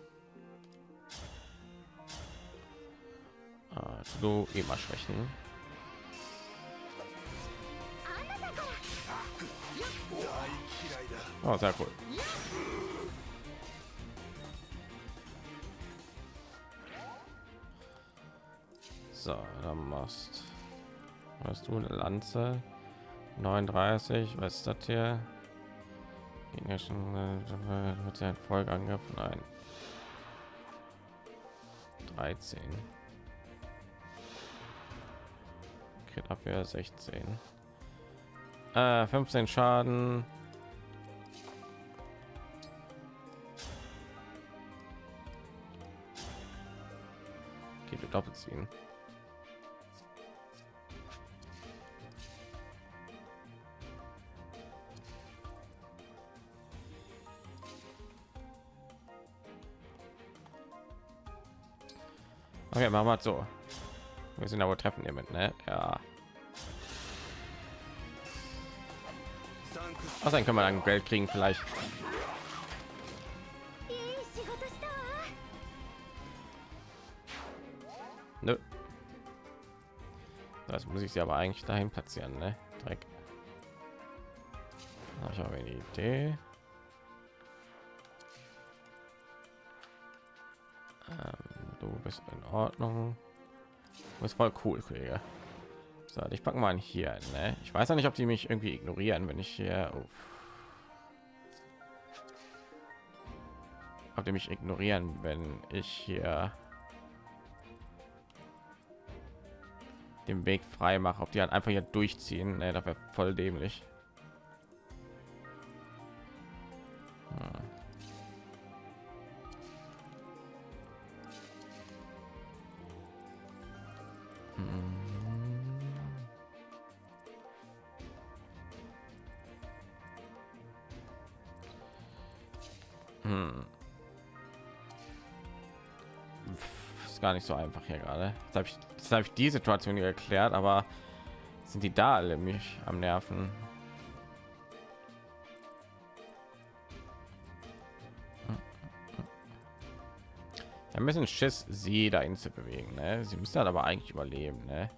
Ah, so immer schwächen. Oh, sehr cool. So, dann machst hast du eine Lanze 39. Was ist das hier? Gegner schon äh, ja ein Folgeangriff ein 13. Crit Abwehr 16. Äh, 15 Schaden. Geht doppelt ziehen. Okay, machen wir so. Wir sind aber treffen hiermit, ne? Ja. Dann können wir dann Geld kriegen vielleicht. Nö. Das muss ich sie aber eigentlich dahin platzieren, ne? Dreck. Ich habe eine Idee. Ähm, du bist in Ordnung. Du bist voll cool, Kollege. So, ich packe mal hier. Ne? Ich weiß ja nicht, ob die mich irgendwie ignorieren, wenn ich hier. Uff. Ob die mich ignorieren, wenn ich hier den Weg frei mache, ob die halt einfach hier durchziehen, ne, das wäre voll dämlich. Nicht so einfach hier gerade. Jetzt habe ich, habe ich die Situation hier erklärt, aber sind die da alle mich am Nerven? Ein bisschen Schiss, sie dahin zu bewegen. Ne? Sie müssen halt aber eigentlich überleben. Ne?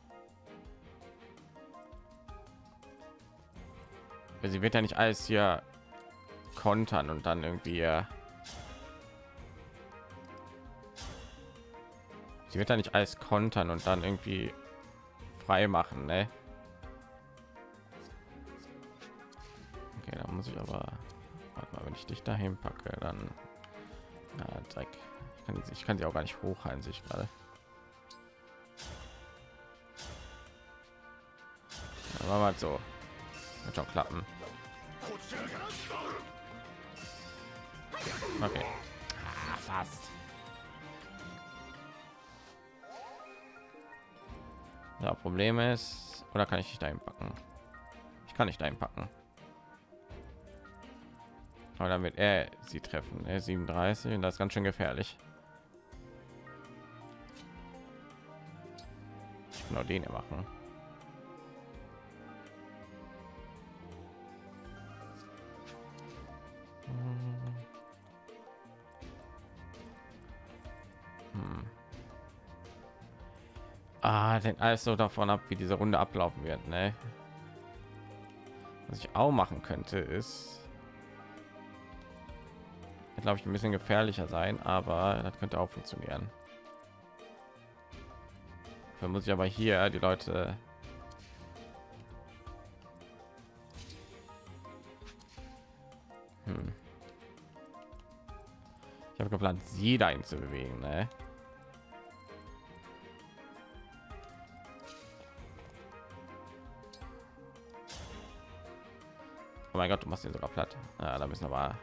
Sie wird ja nicht alles hier kontern und dann irgendwie sie wird ja nicht alles kontern und dann irgendwie frei machen ne? okay dann muss ich aber warte mal wenn ich dich dahin packe dann ja, Dreck. Ich kann, ich kann sie auch gar nicht hochhalten sich gerade aber mal so wird schon klappen Okay. Ah, fast. Ja, Problem ist, oder kann ich nicht dahin packen? Ich kann nicht dahin packen. Aber wird er sie treffen. Er 37 und das ist ganz schön gefährlich. Auch den machen. Hm. Ah, hängt alles so davon ab, wie diese Runde ablaufen wird. Ne? Was ich auch machen könnte, ist, glaube ich, ein bisschen gefährlicher sein, aber das könnte auch funktionieren. Dafür muss ich aber hier die Leute hm. Ich habe geplant, sie dahin zu bewegen, ne? Oh mein Gott, du machst ihn sogar platt. Ja, da müssen aber,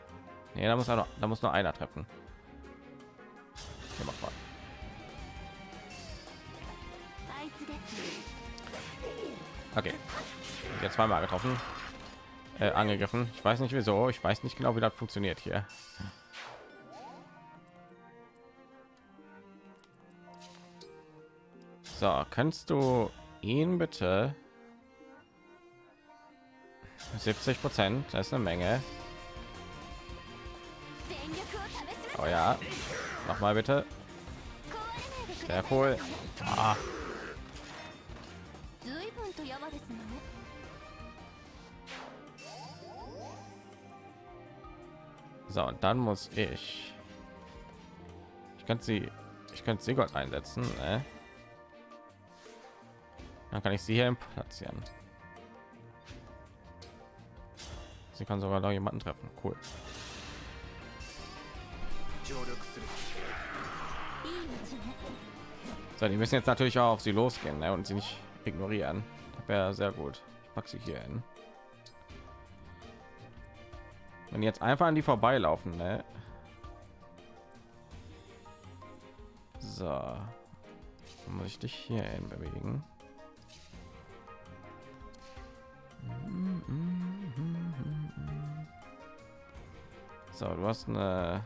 nee, da muss er noch, da muss nur einer treffen. Okay, mach mal. Okay, jetzt zweimal getroffen, äh, angegriffen. Ich weiß nicht wieso. Ich weiß nicht genau, wie das funktioniert hier. So, kannst du ihn bitte 70 Prozent, das ist eine Menge. Oh ja, noch mal bitte. Sehr cool. Ah. So, und dann muss ich. Ich kann sie, ich könnte sie Gott einsetzen. Ne? Dann kann ich sie hier platzieren. Sie kann sogar noch jemanden treffen. Cool. So, die müssen jetzt natürlich auch auf sie losgehen ne? und sie nicht ignorieren. Das wäre sehr gut. Ich packe sie hier hin. Und jetzt einfach an die vorbeilaufen, ne? So. Muss ich dich hier hin bewegen. So, du hast eine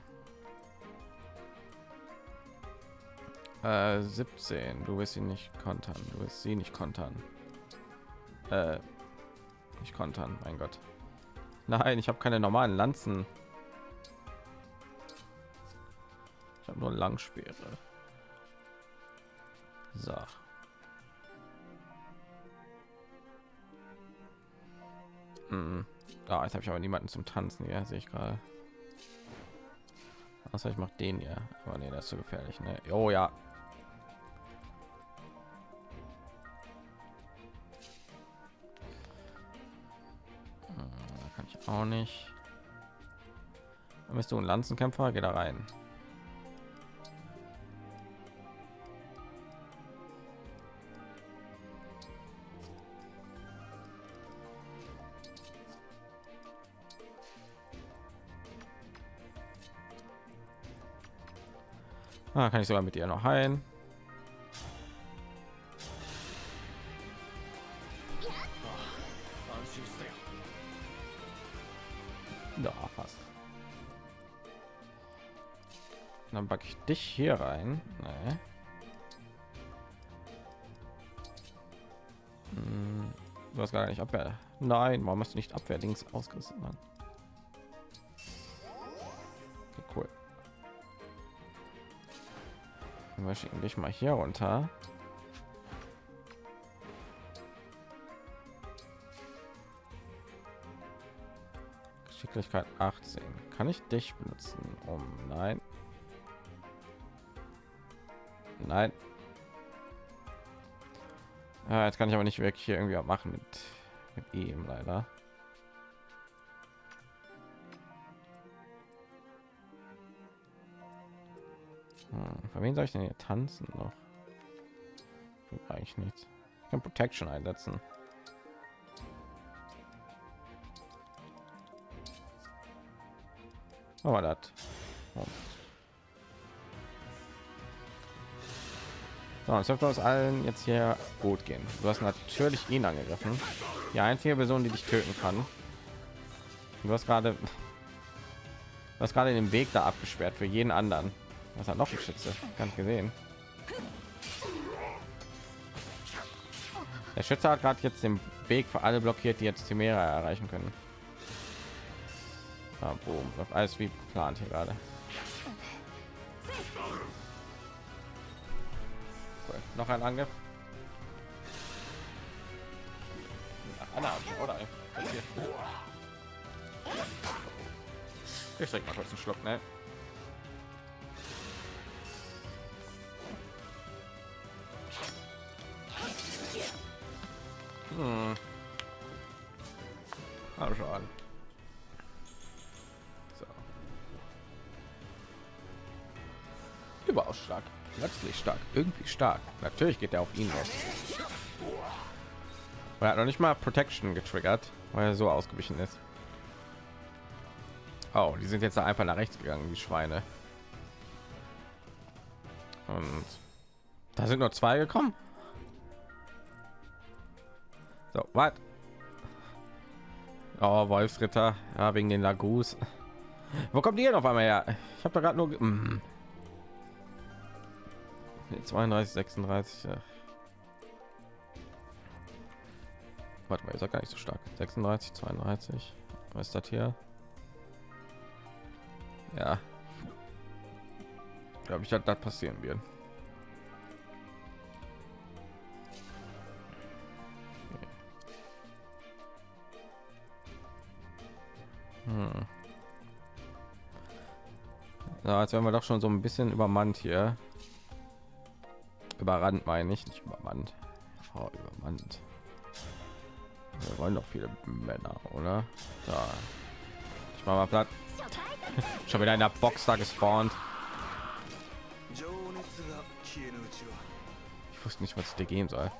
äh, 17. Du wirst sie nicht kontern. Du wirst sie nicht kontern. Äh, nicht kontern, mein Gott. Nein, ich habe keine normalen Lanzen. Ich habe nur Langspeere. So. Hm. Ah, jetzt habe ich aber niemanden zum Tanzen. Ja, sehe ich gerade. Was ich mache den ja. Aber nee, das ist zu gefährlich. Ne? Oh ja. Kann ich auch nicht. Dann bist du ein Lanzenkämpfer, geh da rein. Ah, kann ich sogar mit ihr noch heilen. Ja, fast. Dann packe ich dich hier rein. Nee. Hm, Du hast gar nicht Abwehr. Nein, warum hast du nicht Abwehrdings ausgerüstet, Mann? Wir schicken dich mal hier runter. Geschicklichkeit 18. Kann ich dich benutzen? Um nein. Nein. Ah, jetzt kann ich aber nicht wirklich hier irgendwie machen mit, mit ihm leider. Für wen soll ich denn hier tanzen noch? Eigentlich nichts. Ich kann Protection einsetzen. Aber das. Oh. So, es dürfte uns allen jetzt hier gut gehen. Du hast natürlich ihn angegriffen. Die einzige Person, die dich töten kann. Du hast gerade was gerade den Weg da abgesperrt für jeden anderen. Was hat noch ein Schütze? Gar nicht gesehen. Der Schütze hat gerade jetzt den Weg für alle blockiert, die jetzt Chimera erreichen können. Ah, boom. Alles wie geplant hier gerade. Cool. Noch ein Angriff. Ich trinke mal kurz einen Schluck, ne? Hm. Ah, schon. So. Überaus stark. Plötzlich stark. Irgendwie stark. Natürlich geht er auf ihn los. Er hat noch nicht mal Protection getriggert, weil er so ausgewichen ist. Oh, die sind jetzt einfach nach rechts gegangen, die Schweine. Und da sind nur zwei gekommen. So, was? Oh, Wolfsritter, ja, wegen den Lagus. Wo kommt denn auf einmal her? Ich habe da gerade nur... Mm. Nee, 32, 36. Ja. Warte mal, ist er gar nicht so stark. 36, 32. Was ist das hier? Ja. Glaube ich, dass das passieren wird. Hm. Ja, jetzt werden wir doch schon so ein bisschen übermannt hier. Überrannt meine ich, nicht übermannt. Oh, übermannt. Wir wollen doch viele Männer, oder? Da. Ich mache mal platt. Schon wieder in der Box da gespawnt. Ich wusste nicht, was ich dir geben soll.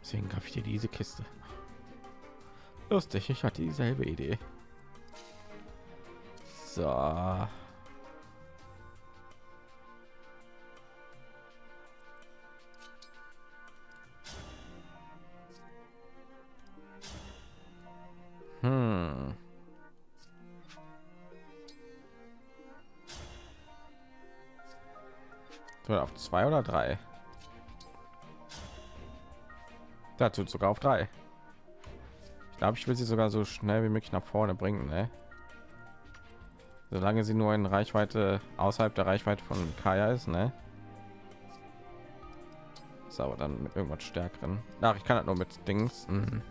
Deswegen gab ich dir diese Kiste. Lustig, ich hatte dieselbe Idee. So. Hm. Auf zwei oder drei? Dazu sogar auf drei. Ich glaube, ich will sie sogar so schnell wie möglich nach vorne bringen, ne? Solange sie nur in Reichweite außerhalb der Reichweite von Kaya ist, ne? Ist aber dann mit irgendwas stärkeren. Ach, ich kann das nur mit Dings. Mhm.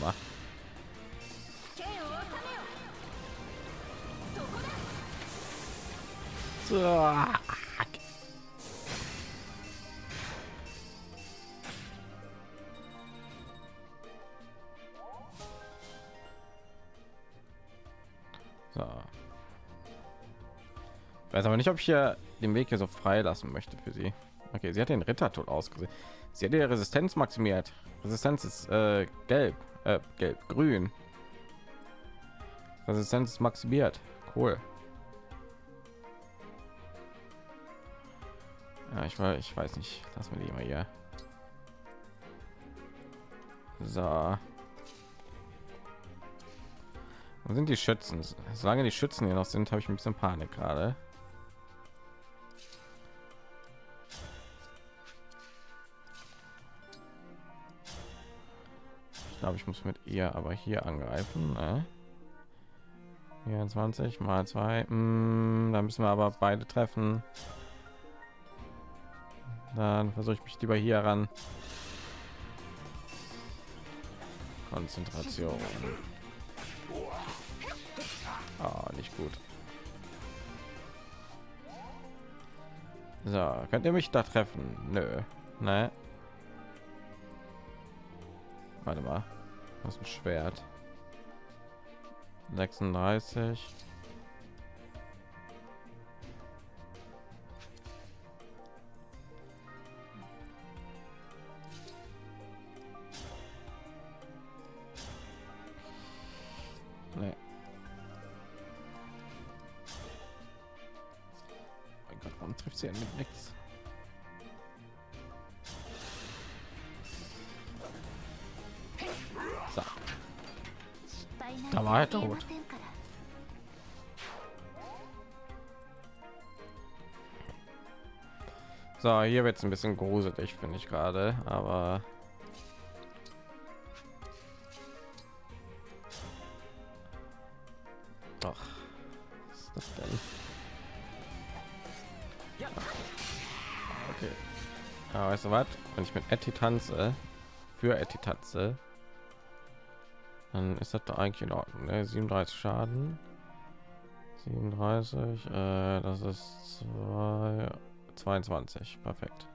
Aber. Weiß aber nicht, ob ich hier den Weg hier so frei lassen möchte für sie. Okay, sie hat den Ritter tot ausgesehen. Sie hat ihre Resistenz maximiert. Resistenz ist äh, gelb, äh, gelb, grün. Resistenz ist maximiert. Cool. Ja, ich weiß, ich weiß nicht. Lass mir die mal hier. So. Wo sind die Schützen? Solange die Schützen hier noch sind, habe ich ein bisschen Panik gerade. Glaube, ich muss mit ihr aber hier angreifen. Ne? 24 mal 2. Mm, da müssen wir aber beide treffen. Dann versuche ich mich lieber hier ran. Konzentration. Ah, nicht gut. So, könnt ihr mich da treffen? Nö. Ne? Warte mal. Was ein Schwert. 36. So, hier wird es ein bisschen gruselig, finde ich gerade, aber doch. Was ist das denn? Okay. Aber weißt du was? Wenn ich mit Etty tanze, für Etty tanze, dann ist das da eigentlich in Ordnung. Ne? 37 Schaden. 37, äh, das ist zwei, 22. Perfekt.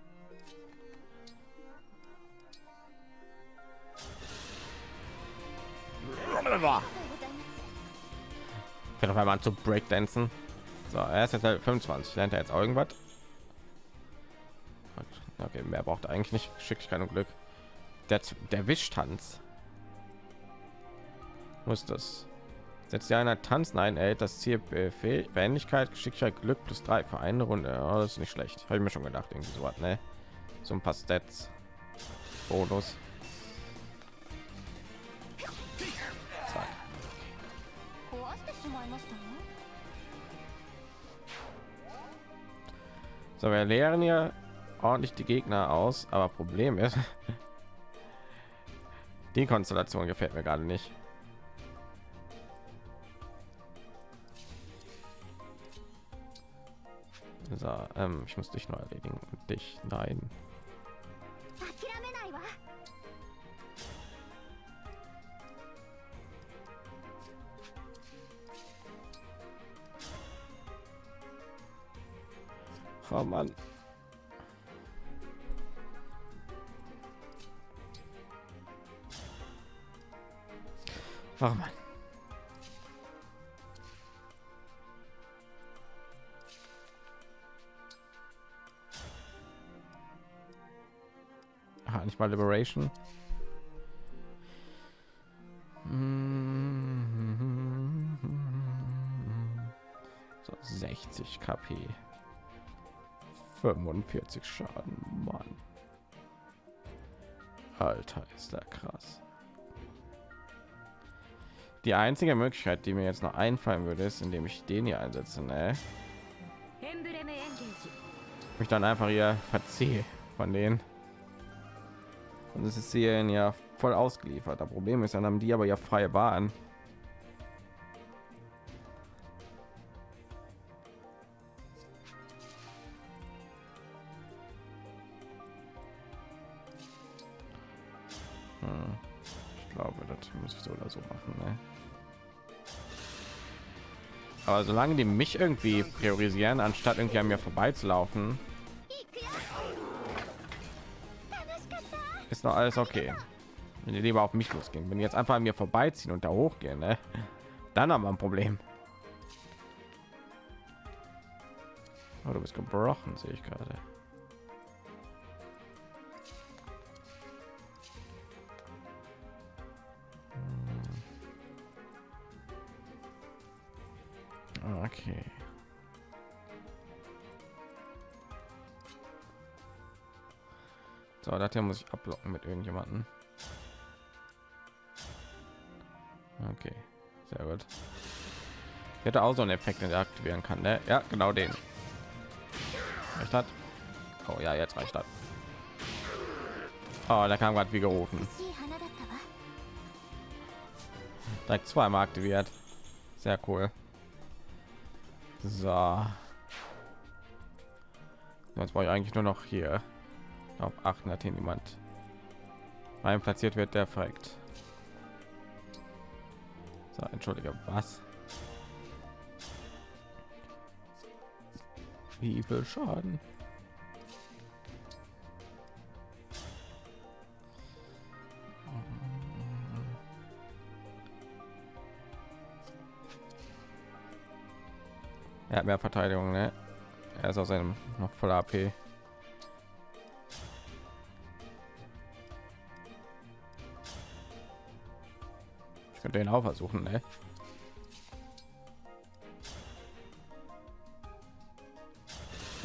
Fängt auf einmal zu Breakdancen. So, er ist jetzt halt 25. Lernt er jetzt irgendwas? Okay, mehr braucht eigentlich nicht. Geschicklichkeit und Glück. Der, der Wischtanz. Muss das? Setzt ja einer tanzen ein, erhält das Ziel Befehl, Wendigkeit, Geschicklichkeit, Glück plus drei für eine Runde. Ja, das ist nicht schlecht. Habe ich mir schon gedacht, irgendwie so was, ne? So ein paar Stats. Bonus. So, wir leeren ja ordentlich die Gegner aus, aber Problem ist, die Konstellation gefällt mir gerade nicht. Ähm, ich muss dich noch erledigen. Und dich, nein. Oh Mann. Oh Mann. Nicht mal Liberation. So 60 KP. 45 Schaden, Mann. Alter, ist da krass. Die einzige Möglichkeit, die mir jetzt noch einfallen würde, ist, indem ich den hier einsetze, ne? mich dann einfach hier verziehe von denen. Und es ist hier ja voll ausgeliefert. Das Problem ist, dann haben die aber ja freie Bahn. Hm. Ich glaube, das muss ich so oder so machen. Ne? Aber solange die mich irgendwie priorisieren, anstatt irgendwie an mir vorbeizulaufen, noch alles okay. Wenn die lieber auf mich losgehen, wenn jetzt einfach an mir vorbeiziehen und da hochgehen, ne? dann haben wir ein Problem. Oh, du bist gebrochen, sehe ich gerade. Hier muss ich ablocken mit irgendjemanden. Okay, sehr gut. Ich hätte auch so einen Effekt, den er aktivieren kann. Ne? Ja, genau den. Reicht hat. Oh ja, jetzt reicht das. Oh, da kam gerade wie gerufen. Direkt zweimal aktiviert. Sehr cool. So. Jetzt brauche ich eigentlich nur noch hier auf achten, hat hier niemand rein platziert wird, der fragt. So, entschuldige, was? Wie viel Schaden? Er hat mehr Verteidigung, ne? Er ist aus seinem noch voll AP. Könnte ihn auch versuchen, ne?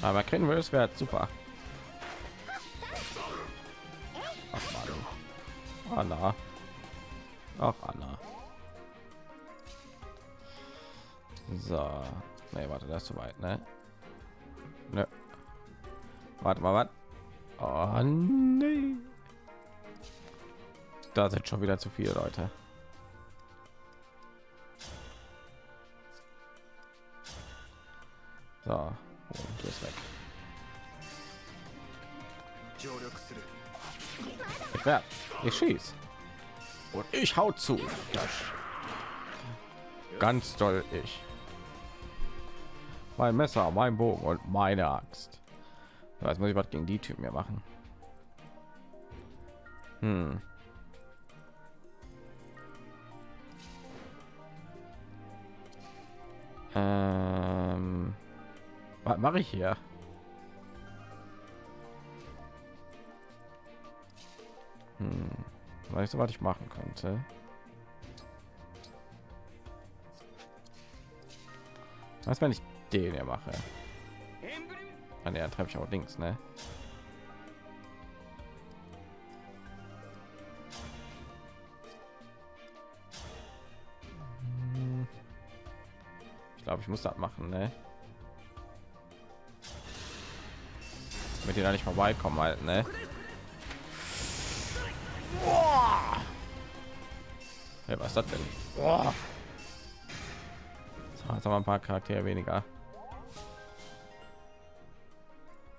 Aber kennen wir es wäre super. Ach. Anna. Ach, Anna. So. Nee, warte, das ist zu weit, ne? Ne. Warte mal, was? Oh, nee. Da sind schon wieder zu viele Leute. So, und ist weg. Ich werde, ich schieß und ich hau zu. Das ganz doll ich. Mein Messer, mein Bogen und meine Axt. Jetzt muss ich was gegen die Typen hier machen. Hm. Ähm, was mache ich hier? Hm. Weißt du, was ich machen könnte? Was, wenn ich den hier mache? An der treffe ich auch links, ne? Hm. Ich glaube, ich muss das machen, ne? Mit dir da nicht vorbeikommen halt, ne? Hey, was ist das denn? Boah. So, jetzt haben wir ein paar Charaktere weniger.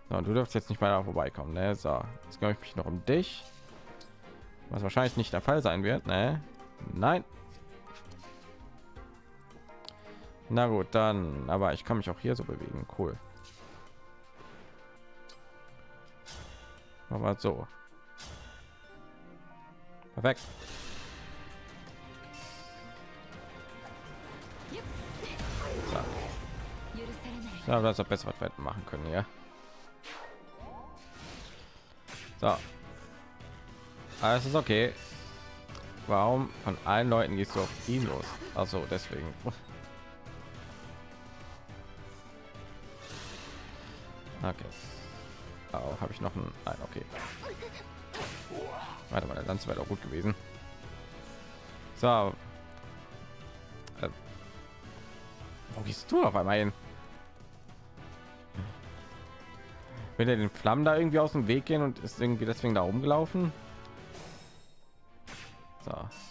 So, du dürfst jetzt nicht weiter vorbeikommen, ne? So, jetzt kümmere ich mich noch um dich. Was wahrscheinlich nicht der Fall sein wird, ne? Nein. Na gut, dann, aber ich kann mich auch hier so bewegen. Cool. Aber so. Perfekt. So. Ja, das ist besser was wir machen können, ja. So. Alles ist okay. Warum von allen Leuten gehst du auf ihn los? Also deswegen. Okay. Auch habe ich noch ein Nein, okay. Warte mal, dann wäre doch gut gewesen. So. Äh, wo gehst du auf einmal hin? Will er den Flammen da irgendwie aus dem Weg gehen und ist irgendwie deswegen da rumgelaufen? So.